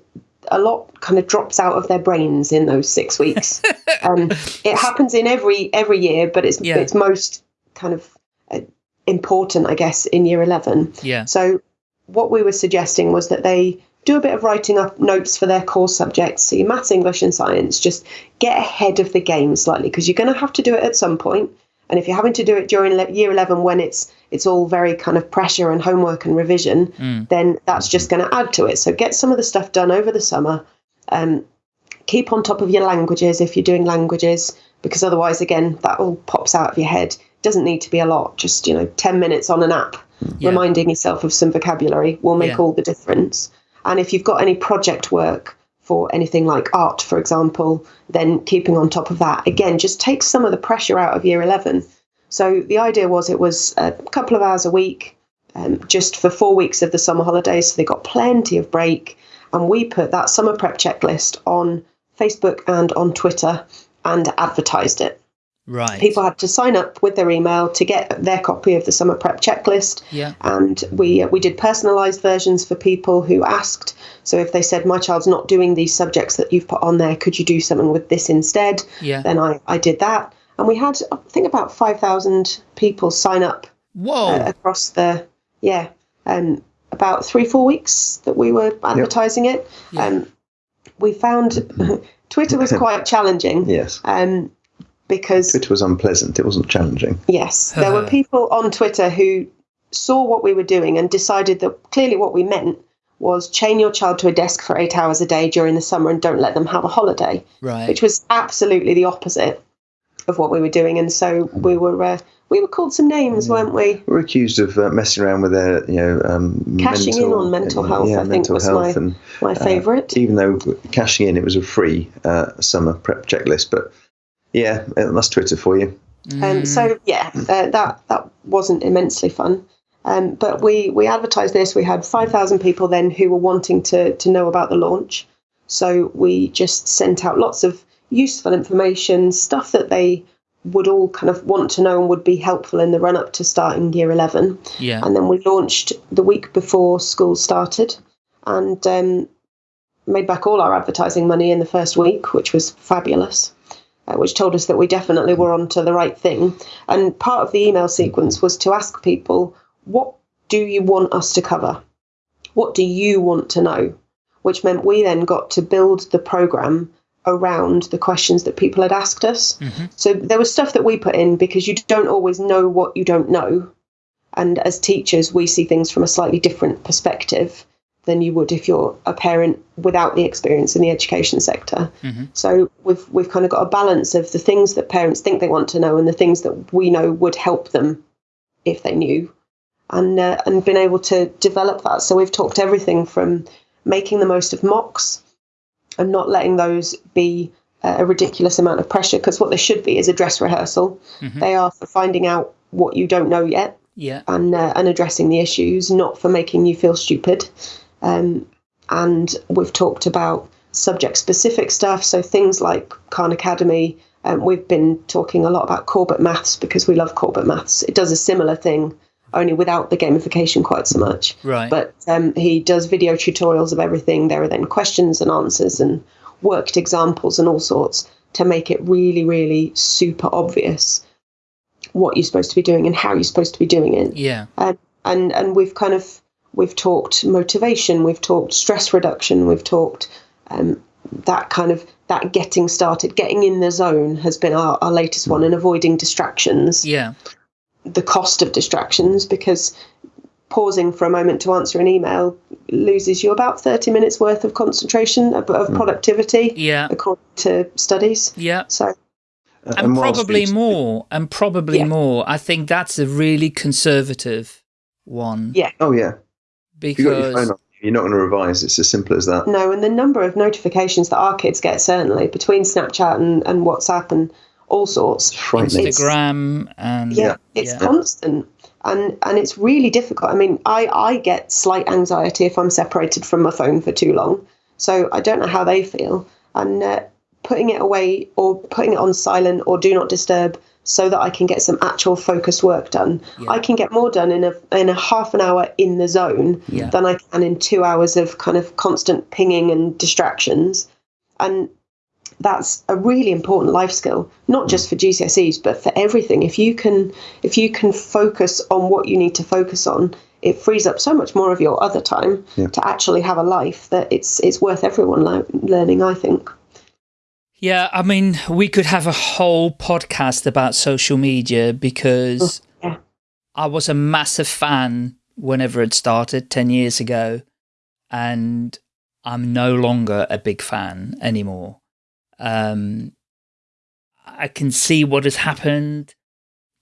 a lot kind of drops out of their brains in those six weeks. um, it happens in every every year, but it's Yeah. it's most kind of uh, important, I guess, in year eleven. Yeah. So what we were suggesting was that they do a bit of writing up notes for their core subjects, so your maths, English, and science. Just get ahead of the game slightly because you're going to have to do it at some point. And if you're having to do it during le- year 11 when it's it's all very kind of pressure and homework and revision, then that's just going to add to it. So get some of the stuff done over the summer. Um, keep on top of your languages if you're doing languages, because otherwise, again, that all pops out of your head. Doesn't need to be a lot. Just you know, 10 minutes on an app, Yeah. reminding yourself of some vocabulary will make Yeah. all the difference. And if you've got any project work for anything like art, for example, then keeping on top of that again just takes some of the pressure out of year 11. So the idea was it was a couple of hours a week, um, just for four weeks of the summer holidays. So they got plenty of break. And we put that summer prep checklist on Facebook and on Twitter and advertised it. Right. People had to sign up with their email to get their copy of the summer prep checklist. Yeah. And we uh, we did personalised versions for people who asked. So if they said my child's not doing these subjects that you've put on there, could you do something with this instead? Yeah. Then I I did that, and we had I think about five thousand people sign up Whoa. uh, across the yeah um about three four weeks that we were advertising it. Yeah. Um, we found Twitter was quite challenging. Yes. Um, because Twitter was unpleasant. It wasn't challenging. Yes, there were people on Twitter who saw what we were doing and decided that clearly what we meant was chain your child to a desk for eight hours a day during the summer and don't let them have a holiday, right. which was absolutely the opposite of what we were doing. And so we were uh, we were called some names, weren't we? We were accused of uh, messing around with their, you know, um, Cashing in on mental health, Yeah, I think, mental was health, my- and My uh, favourite. even though cashing in, it was a free uh, summer prep checklist. But yeah, uh, that's Twitter for you. Um, so yeah, uh, that that wasn't immensely fun. Um, but we we advertised this. We had five thousand people then who were wanting to to know about the launch. So we just sent out lots of useful information, stuff that they would all kind of want to know and would be helpful in the run up to starting year eleven. Yeah. And then we launched the week before school started, and um, made back all our advertising money in the first week, which was fabulous. Uh, which told us that we definitely were onto the right thing. And part of the email sequence was to ask people, what do you want us to cover? What do you want to know? Which meant we then got to build the program around the questions that people had asked us. Mm-hmm. So there was stuff that we put in because you don't always know what you don't know. And as teachers, we see things from a slightly different perspective than you would if you're a parent without the experience in the education sector. Mm-hmm. So we've we've kind of got a balance of the things that parents think they want to know and the things that we know would help them if they knew, and uh, and been able to develop that. So we've talked everything from making the most of mocks and not letting those be a ridiculous amount of pressure because what they should be is a dress rehearsal. Mm-hmm. They are for finding out what you don't know yet. Yeah. And uh, and addressing the issues, not for making you feel stupid. Um, and we've talked about subject specific stuff, so things like Khan Academy. Um, we've been talking a lot about Corbett Maths because we love Corbett Maths. It does a similar thing, only without the gamification quite so much. Right. But um, he does video tutorials of everything. There are then questions and answers and worked examples and all sorts to make it really, really super obvious what you're supposed to be doing and how you're supposed to be doing it. Yeah. And and and we've kind of we've talked motivation, we've talked stress reduction, we've talked um, that kind of that getting started, getting in the zone has been our, our latest one, and avoiding distractions. Yeah. The cost of distractions because pausing for a moment to answer an email loses you about 30 minutes worth of concentration of, of hmm. productivity yeah according to studies yeah so and, and probably more and probably yeah. more i think that's a really conservative one yeah oh yeah because you you're not going to revise. It's as simple as that. No, and the number of notifications that our kids get, certainly between Snapchat and, and WhatsApp and all sorts, Instagram and yeah, it's yeah. constant, and and it's really difficult. I mean, I I get slight anxiety if I'm separated from my phone for too long, so I don't know how they feel, and uh, putting it away or putting it on silent or do not disturb so that I can get some actual focused work done. Yeah. I can get more done in a in a half an hour in the zone yeah. than I can in two hours of kind of constant pinging and distractions. And that's a really important life skill, not just for GCSEs, but for everything. If you can if you can focus on what you need to focus on, it frees up so much more of your other time yeah. to actually have a life that it's it's worth everyone learning. I think. Yeah, I mean, we could have a whole podcast about social media because oh, yeah. I was a massive fan whenever it started 10 years ago, and I'm no longer a big fan anymore. Um, I can see what has happened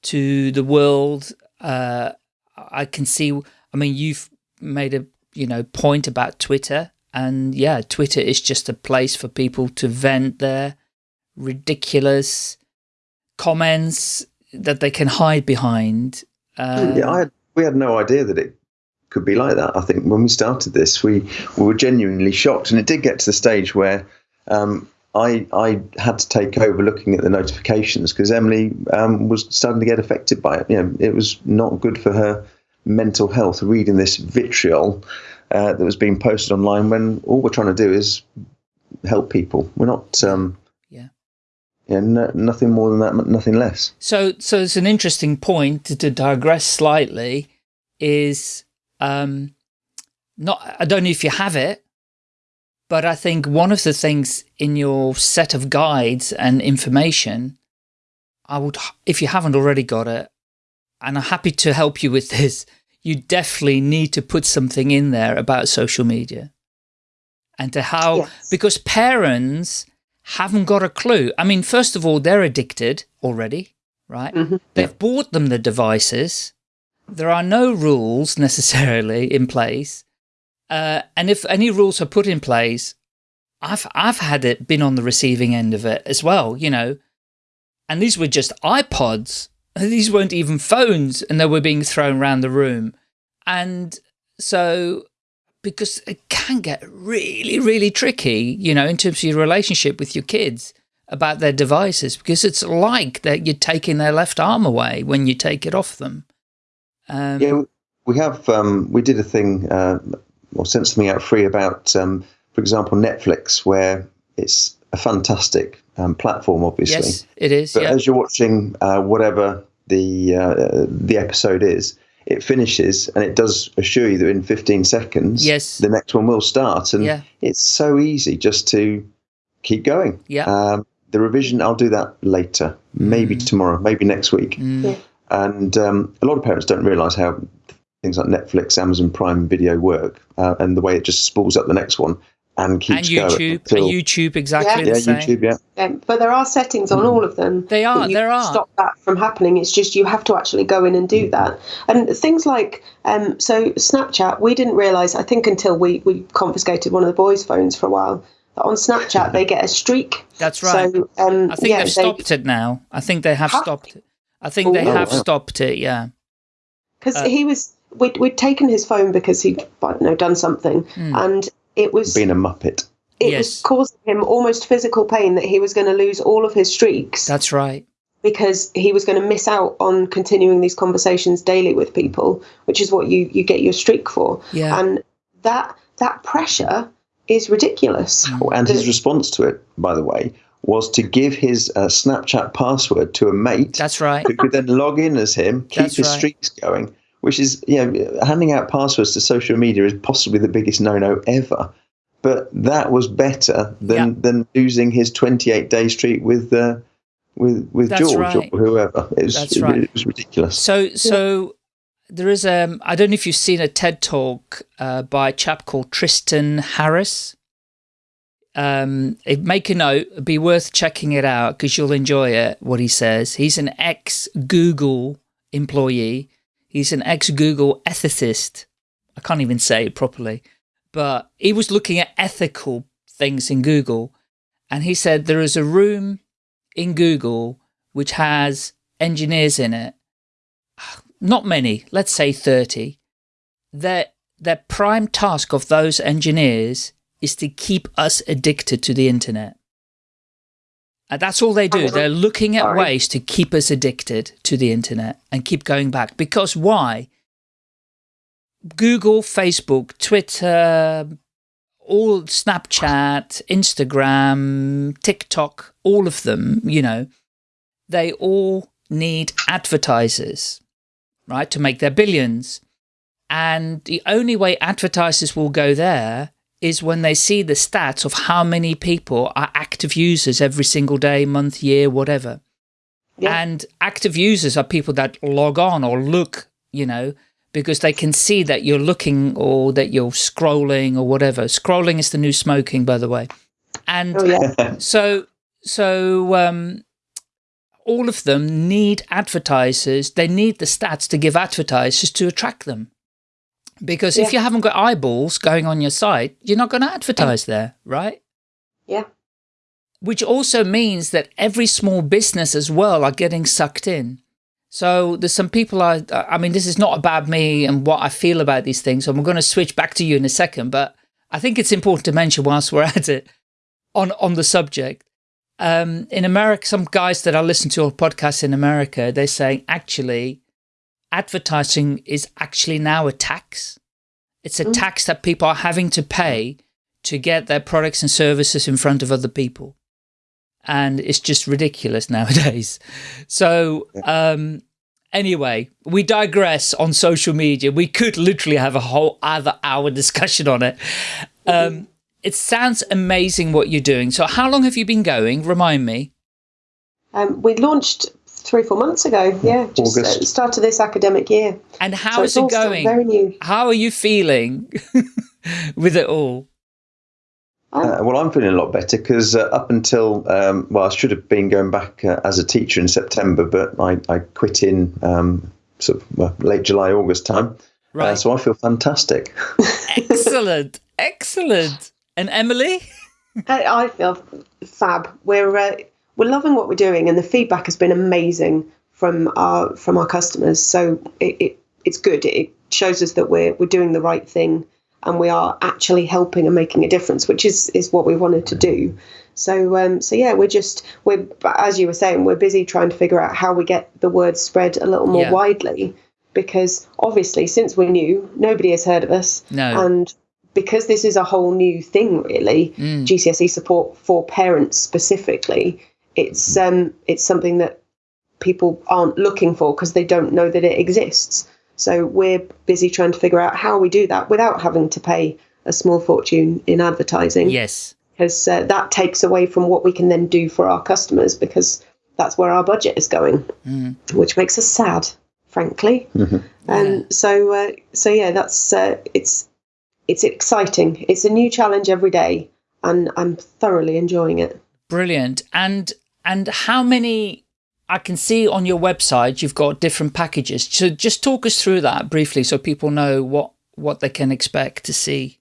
to the world. Uh, I can see, I mean, you've made a, you know, point about Twitter and yeah, Twitter is just a place for people to vent their ridiculous comments that they can hide behind. Um, yeah, had, we had no idea that it could be like that. I think when we started this, we, we were genuinely shocked, and it did get to the stage where um, I I had to take over looking at the notifications because Emily um, was starting to get affected by it. You know, it was not good for her mental health reading this vitriol uh, that was being posted online when all we're trying to do is help people. We're not. Um, yeah. Yeah, no, nothing more than that, nothing less. So, so it's an interesting point to, to digress slightly. Is um, not. I don't know if you have it, but I think one of the things in your set of guides and information, I would, if you haven't already got it, and I'm happy to help you with this, you definitely need to put something in there about social media and to how, yes. because parents haven't got a clue. I mean, first of all, they're addicted already, right? Mm -hmm. They've yeah. bought them the devices. There are no rules necessarily in place. Uh, and if any rules are put in place, I've, I've had it been on the receiving end of it as well, you know, and these were just iPods these weren't even phones and they were being thrown around the room. And so, because it can get really, really tricky, you know, in terms of your relationship with your kids about their devices, because it's like that you're taking their left arm away when you take it off them. Um, yeah, we have, um, we did a thing, uh, or sent something out free about um, for example, Netflix, where it's a fantastic um, platform, obviously. Yes, it is. But yeah. as you're watching uh, whatever the uh, the episode is, it finishes and it does assure you that in 15 seconds, Yes. the next one will start. And Yeah. it's so easy just to keep going. Yeah. Um, the revision, I'll do that later, maybe Mm. tomorrow, maybe next week. Yeah. And um, a lot of parents don't realise how things like Netflix, Amazon Prime Video work, uh, and the way it just spools up the next one and keeps and going. YouTube, until- and YouTube exactly yeah, the same. YouTube, yeah. Um, but there are settings on all of them. They are, you there are. Stop that from happening. It's just you have to actually go in and do that. And things like um, so Snapchat, we didn't realise. I think until we we confiscated one of the boys' phones for a while. That on Snapchat they get a streak. That's right. So um, I think yeah, they've they- stopped it now. I think they have Have stopped it. I think they Oh, have wow. stopped it. Yeah. because Uh, he was we'd, we'd taken his phone because he'd I don't know done something Hmm. and it was Being a muppet. it Yes. was causing him almost physical pain that he was going to lose all of his streaks That's right. because he was going to miss out on continuing these conversations daily with people which is what you you get your streak for Yeah. and that that pressure is ridiculous Mm. And his response to it, by the way, was to give his uh, Snapchat password to a mate That's right. who could then log in as him, keep That's his right. streaks going. Which is, you know, handing out passwords to social media is possibly the biggest no-no ever. But that was better than Yeah. than losing his 28 day streak with uh, with with That's George right. or whoever. It was, That's right. it was ridiculous. So, so there is um I don't know if you've seen a TED talk uh, by a chap called Tristan Harris. Um, make a note. It'd be worth checking it out because you'll enjoy it. What he says. He's an ex Google employee. He's an ex Google ethicist. I can't even say it properly, but he was looking at ethical things in Google, and he said there is a room in Google which has engineers in it not many, let's say 30, their, their prime task of those engineers is to keep us addicted to the internet. And that's all they do. They're looking at sorry. ways to keep us addicted to the internet and keep going back. Because why? Google, Facebook, Twitter, all Snapchat, Instagram, TikTok, all of them, you know, they all need advertisers, right, to make their billions. And the only way advertisers will go there is when they see the stats of how many people are active users every single day, month, year, whatever. Yeah. And active users are people that log on or look, you know, because they can see that you're looking or that you're scrolling or whatever. Scrolling is the new smoking, by the way. And oh yeah so, so um, all of them need advertisers. They need the stats to give advertisers to attract them. Because if you haven't got eyeballs going on your site, you're not going to advertise there, right? yeah Which also means that every small business as well are getting sucked in. So there's some people I, I mean, this is not about me and what I feel about these things. I'm going to switch back to you in a second, but I think it's important to mention whilst we're at it on, on the subject. Um, in America, some guys that I listen to on podcasts in America, they're saying actually advertising is actually now a tax. It's a Mm. tax that people are having to pay to get their products and services in front of other people. And it's just ridiculous nowadays. So, um, anyway, we digress on social media. We could literally have a whole other hour discussion on it. Um, it sounds amazing what you're doing. So how long have you been going? Remind me. um, we launched three four months ago yeah just uh, August. started this academic year And how so is it going? very new How are you feeling with it all? Uh, well, I'm feeling a lot better because uh, up until, um, well, I should have been going back uh, as a teacher in September, but I, I quit in um, sort of well, late July, August time. Right. Uh, so I feel fantastic. excellent. Excellent. And Emily? I, I feel fab. We're uh, we're loving what we're doing, and the feedback has been amazing from our from our customers. So it, it it's good. It shows us that we're we're doing the right thing, and we are actually helping and making a difference, which is is what we wanted to do. So um, so yeah, we're just we're as you were saying, we're busy trying to figure out how we get the word spread a little more Yeah. widely, because obviously since we're new, nobody has heard of us, No. and because this is a whole new thing, really, GCSE support for parents specifically, it's um, it's something that people aren't looking for because they don't know that it exists. So we're busy trying to figure out how we do that without having to pay a small fortune in advertising. Yes. Because uh, that takes away from what we can then do for our customers because that's where our budget is going, which makes us sad, frankly. And so, uh, so yeah, that's uh, it's it's exciting. It's a new challenge every day, and I'm thoroughly enjoying it. Brilliant. And and how many I can see on your website you've got different packages. So just talk us through that briefly so people know what what they can expect to see.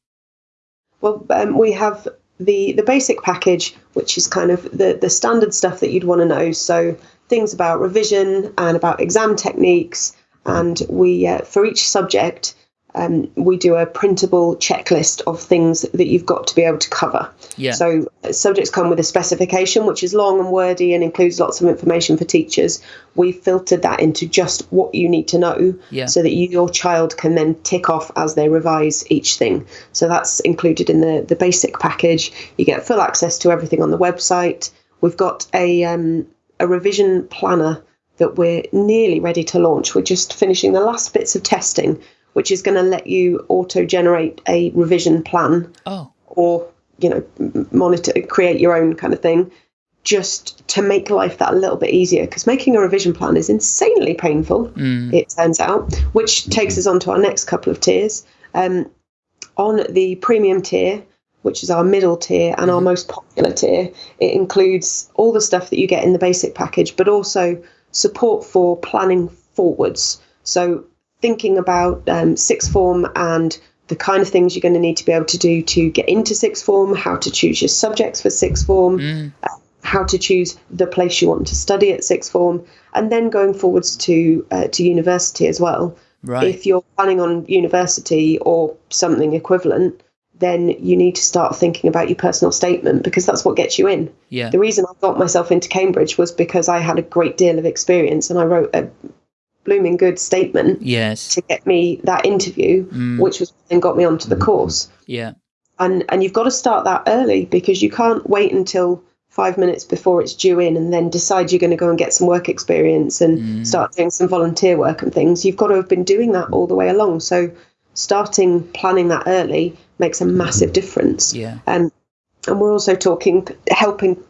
Well, um, we have the the basic package, which is kind of the the standard stuff that you'd want to know. So things about revision and about exam techniques, and we uh, for each subject. Um, we do a printable checklist of things that you've got to be able to cover. Yeah. So subjects come with a specification, which is long and wordy and includes lots of information for teachers. We've filtered that into just what you need to know, Yeah. so that you, your child can then tick off as they revise each thing. So that's included in the the basic package. You get full access to everything on the website. We've got a um, a revision planner that we're nearly ready to launch. We're just finishing the last bits of testing, which is going to let you auto generate a revision plan Oh, or you know monitor create your own kind of thing just to make life that a little bit easier. Because making a revision plan is insanely painful it turns out which takes us on to our next couple of tiers. Um, on the premium tier which is our middle tier and our most popular tier it includes all the stuff that you get in the basic package but also support for planning forwards. So thinking about um, sixth form and the kind of things you're going to need to be able to do to get into sixth form, how to choose your subjects for sixth form, uh, how to choose the place you want to study at sixth form, and then going forwards to uh, to university as well. Right. If you're planning on university or something equivalent, then you need to start thinking about your personal statement because that's what gets you in. yeah. The reason I got myself into Cambridge was because I had a great deal of experience and I wrote a blooming good statement Yes. to get me that interview, which was and got me onto the course. Yeah. And and you've got to start that early because you can't wait until five minutes before it's due in and then decide you're going to go and get some work experience and start doing some volunteer work and things. You've got to have been doing that all the way along. So starting planning that early makes a massive difference. Yeah. Um, and we're also talking helping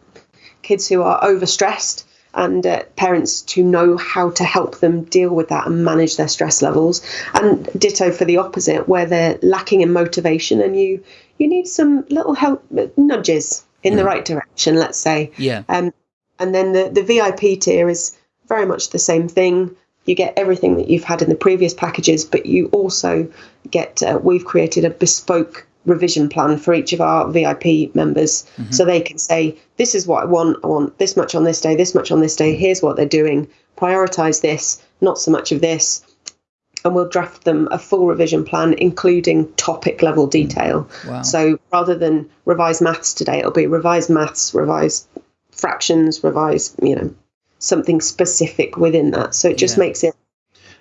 kids who are overstressed and uh, parents to know how to help them deal with that and manage their stress levels and ditto for the opposite where they're lacking in motivation and you you need some little help nudges in the right direction let's say Yeah. um, and then the, the VIP tier is very much the same thing. You get everything that you've had in the previous packages, but you also get, uh, we've created a bespoke revision plan for each of our VIP members. Mm-hmm. So they can say, this is what I want. I want this much on this day, this much on this day. Here's what they're doing. Prioritize this, not so much of this. And we'll draft them a full revision plan, including topic level mm. detail. Wow. So rather than revise maths today, it'll be revise maths, revise fractions, revise, you know, something specific within that. So it just Yeah. makes it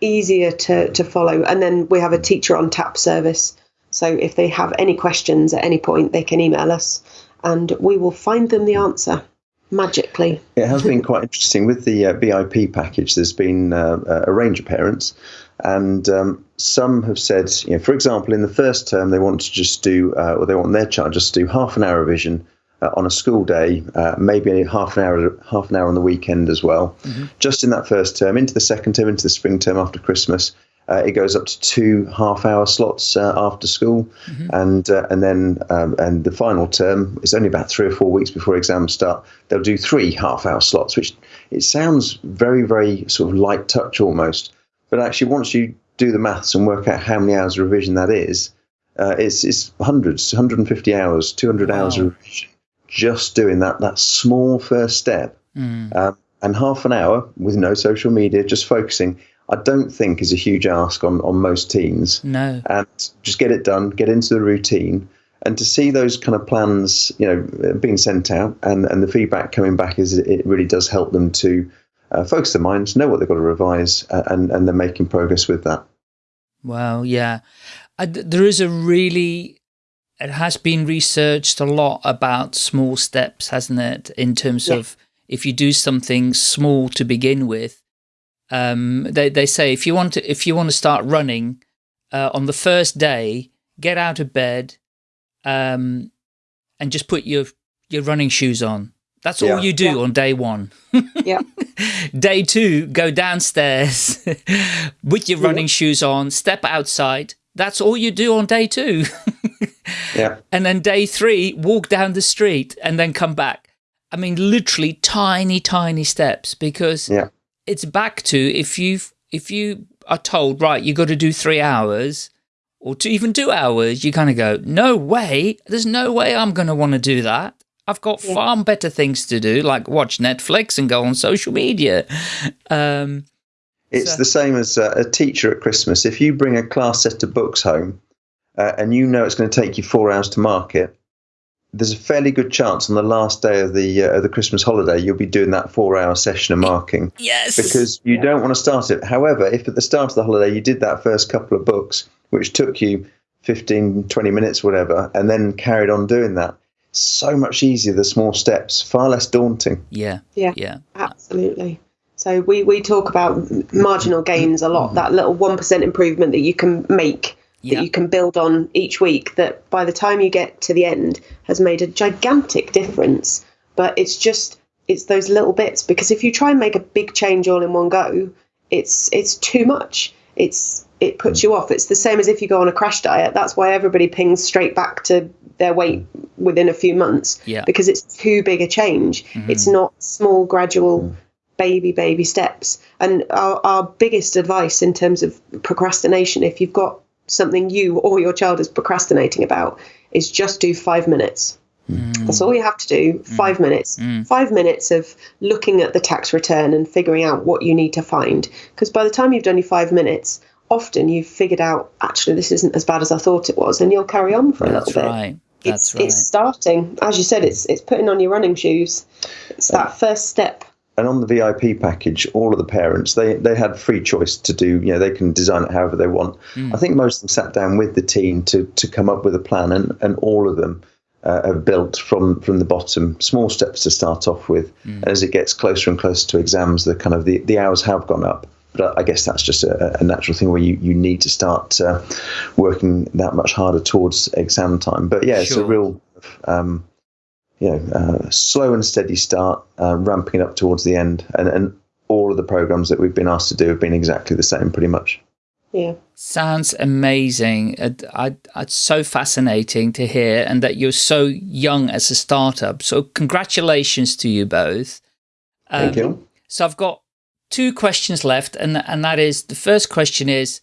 easier to, to follow. And then we have a teacher on tap service. So if they have any questions at any point, they can email us and we will find them the answer magically. It has been quite interesting with the uh, VIP package. There's been uh, a range of parents, and um, some have said, you know, for example, in the first term they want to just do, uh, or they want their child just to do half an hour revision uh, on a school day, uh, maybe half an hour, half an hour on the weekend as well. Just in that first term, into the second term, into the spring term after Christmas. Uh, it goes up to two half-hour slots uh, after school, and uh, and then um, and the final term is only about three or four weeks before exams start. They'll do three half-hour slots, which it sounds very very sort of light touch almost, but actually once you do the maths and work out how many hours of revision that is, uh, it's it's hundreds, 150 hours, 200 hours of revision, just doing that that small first step, um, and half an hour with no social media, just focusing. I don't think is a huge ask on, on most teens. No. And just get it done, get into the routine, and to see those kind of plans, you know, being sent out and, and the feedback coming back is it really does help them to uh, focus their minds, know what they've got to revise, uh, and and they're making progress with that. Wow, yeah. I, there is a really it has been researched a lot about small steps, hasn't it? In terms Yeah. of if you do something small to begin with, um, they they say if you want to if you want to start running uh, on the first day, get out of bed, um, and just put your your running shoes on. That's all Yeah. you do Yeah. on day one. Yeah. Day two, go downstairs with your running shoes on, step outside. That's all you do on day two. Yeah. and then day three, walk down the street and then come back. I mean, literally tiny, tiny steps because Yeah. It's back to if you if you are told right, you got to do three hours or to even two hours, you kind of go, no way, there's no way I'm going to want to do that. I've got Yeah. far better things to do, like watch Netflix and go on social media. Um, It's So- the same as uh, a teacher at Christmas. If you bring a class set of books home uh, and you know it's going to take you four hours to mark it, there's a fairly good chance on the last day of the uh, of the Christmas holiday you'll be doing that four hour session of marking yes, because you don't want to start it. However, if at the start of the holiday you did that first couple of books, which took you 15, 20 minutes, whatever, and then carried on doing that, so much easier. The small steps, far less daunting. yeah, Yeah. yeah, Absolutely. So we, we talk about marginal gains a lot, that little 1% improvement that you can make, Yeah. that you can build on each week, that by the time you get to the end has made a gigantic difference. But it's just, it's those little bits because if you try and make a big change all in one go, it's it's too much. It's it puts you off. It's the same as if you go on a crash diet. That's why everybody pings straight back to their weight within a few months Yeah. because it's too big a change. Mm-hmm. It's not small, gradual, baby, baby steps. And our, our biggest advice in terms of procrastination, if you've got something you or your child is procrastinating about, is just do five minutes. Mm. That's all you have to do. Mm. Five minutes. Mm. Five minutes of looking at the tax return and figuring out what you need to find. Because by the time you've done your five minutes, often you've figured out actually this isn't as bad as I thought it was, and you'll carry on for a that's little bit right. That's it's, right. it's starting as you said it's it's putting on your running shoes it's uh, that first step and on the VIP package, all of the parents they they had free choice to do. You know, they can design it however they want. I think most of them sat down with the team to to come up with a plan, and and all of them. Uh, have built from from the bottom small steps to start off with and as it gets closer and closer to exams the kind of the, the hours have gone up but I guess that's just a, a natural thing where you, you need to start uh, working that much harder towards exam time but yeah it's a real um, you know, uh, slow and steady start, uh, ramping it up towards the end, and, and all of the programs that we've been asked to do have been exactly the same, pretty much. yeah Sounds amazing. It, I, it's so fascinating to hear, and that you're so young as a startup. So, congratulations to you both. Thank Um, you. So, I've got two questions left, and and that is the first question is: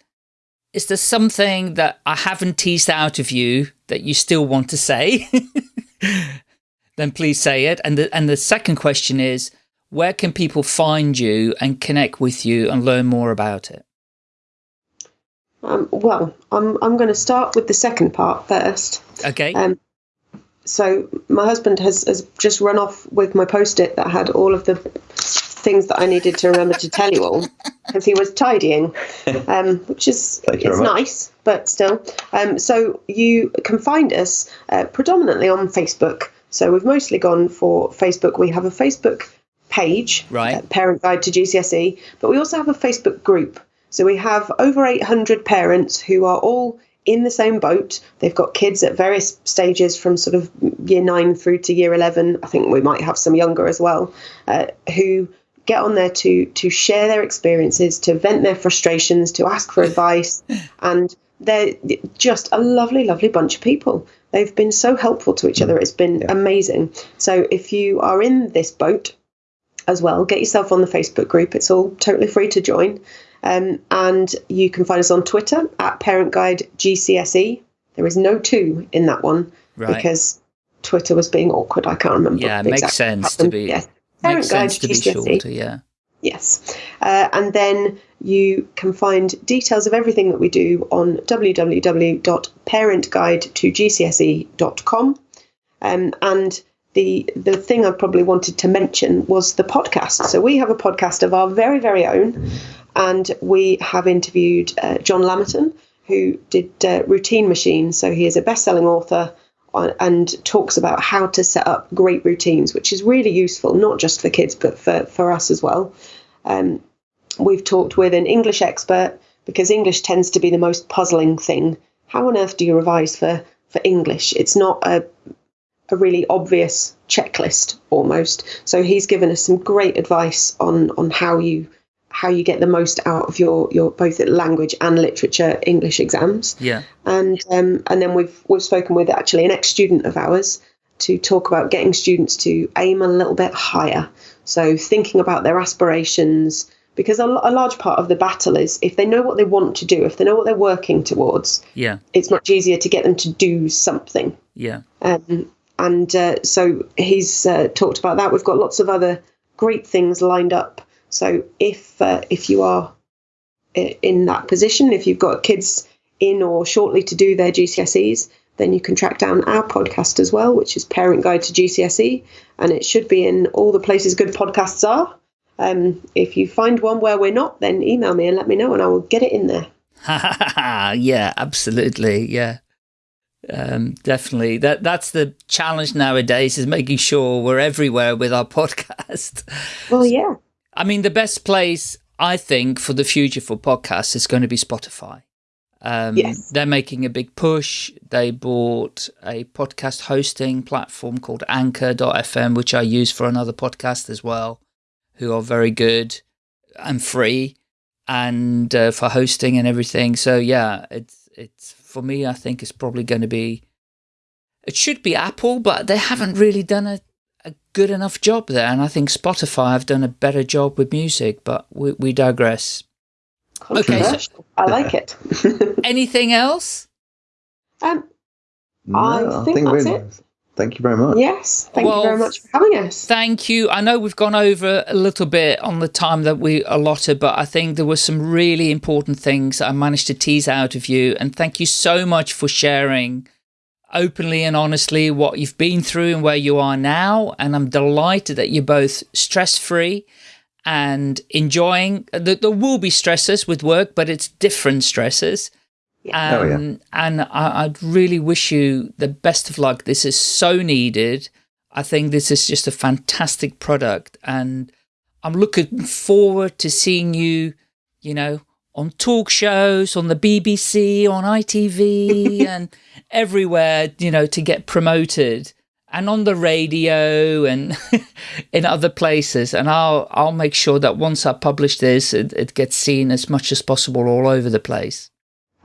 Is there something that I haven't teased out of you that you still want to say? then please say it. And the and the second question is: Where can people find you and connect with you and learn more about it? um, well i'm i'm going to start with the second part first Okay. um so my husband has, has just run off with my post-it that had all of the things that i needed to remember to tell you all because he was tidying um, which is it's nice but still um, so you can find us uh, predominantly on facebook so we've mostly gone for facebook we have a facebook page Right. uh, parent guide to gcse but we also have a facebook group so we have over 800 parents who are all in the same boat. They've got kids at various stages from sort of year nine through to year 11. I think we might have some younger as well, uh, who get on there to to share their experiences, to vent their frustrations, to ask for advice, and they're just a lovely, lovely bunch of people. They've been so helpful to each other. It's been amazing. So if you are in this boat as well, get yourself on the Facebook group. It's all totally free to join. Um, and you can find us on Twitter at Parent Guide GCSE. There is no two in that one Right. because Twitter was being awkward. I can't remember. Yeah, it makes sense to be- Yes. Parent Guide sense to be GCSE. shorter, yeah. Yes. Uh, and then you can find details of everything that we do on www.parentguide2gcse.com. Um, and the the thing I probably wanted to mention was the podcast. So we have a podcast of our very very own, and we have interviewed uh, John Lamerton, who did uh, Routine Machine. So he is a best selling author uh, and talks about how to set up great routines, which is really useful, not just for kids, but for, for us as well. Um, we've talked with an English expert because English tends to be the most puzzling thing. How on earth do you revise for, for English? It's not a, a really obvious checklist almost. So he's given us some great advice on, on how you how you get the most out of your your both language and literature English exams. Yeah. And um, and then we've we've spoken with actually an ex student of ours to talk about getting students to aim a little bit higher. So thinking about their aspirations because a, a large part of the battle is if they know what they want to do, if they know what they're working towards, Yeah. it's much easier to get them to do something. Yeah. Um, and uh, so he's uh, talked about that. We've got lots of other great things lined up. So if uh, if you are in that position, if you've got kids in or shortly to do their GCSEs, then you can track down our podcast as well, which is Parent Guide to GCSE, and it should be in all the places good podcasts are. Um, if you find one where we're not, then email me and let me know, and I will get it in there. yeah, absolutely. Yeah. Um, definitely. That that's the challenge nowadays is making sure we're everywhere with our podcast. Well, yeah. I mean, the best place I think for the future for podcasts is going to be Spotify. Um, Yes. They're making a big push. They bought a podcast hosting platform called Anchor.fm, which I use for another podcast as well, who are very good and free and uh, for hosting and everything. So yeah, it's it's for me. I think it's probably going to be. It should be Apple, but they haven't really done a, a good enough job there. And I think Spotify have done a better job with music. But we, we digress. Okay, so- I like it. Anything else? um, No, I think that's we're- it. Thank you very much. yes. Thank Well, you very much for having us. Thank you. I know we've gone over a little bit on the time that we allotted, but I think there were some really important things that I managed to tease out of you. And thank you so much for sharing openly and honestly what you've been through and where you are now. And I'm delighted that you're both stress free and enjoying. There there will be stresses with work, but it's different stresses. Yeah. Oh, yeah. Um, And I, I'd really wish you the best of luck. This is so needed. I think this is just a fantastic product. And I'm looking forward to seeing you, you know, on talk shows, on the BBC, on ITV, and everywhere, you know, to get promoted. And on the radio and in other places, and I'll I'll make sure that once I publish this, it, it gets seen as much as possible all over the place.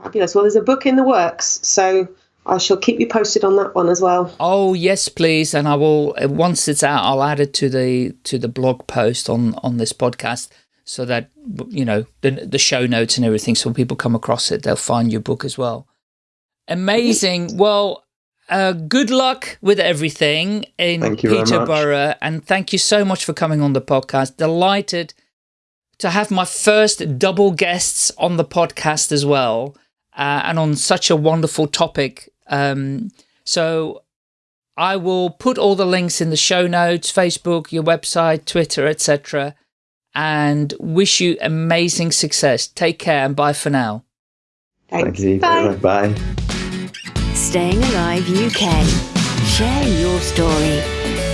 Fabulous. Well, there's a book in the works, so I shall keep you posted on that one as well. Oh yes, please, and I will. uh, Once it's out, I'll add it to the to the blog post on on this podcast, so that you know the the show notes and everything. So when people come across it, they'll find your book as well. Amazing. Well, uh, good luck with everything in Thank you very much. Peterborough, and thank you so much for coming on the podcast. Delighted to have my first double guests on the podcast as well, uh, and on such a wonderful topic. Um, so I will put all the links in the show notes, Facebook, your website, Twitter, etc. And wish you amazing success. Take care and bye for now. Thanks. Thank you. Bye. Bye. Staying Alive UK. Share your story.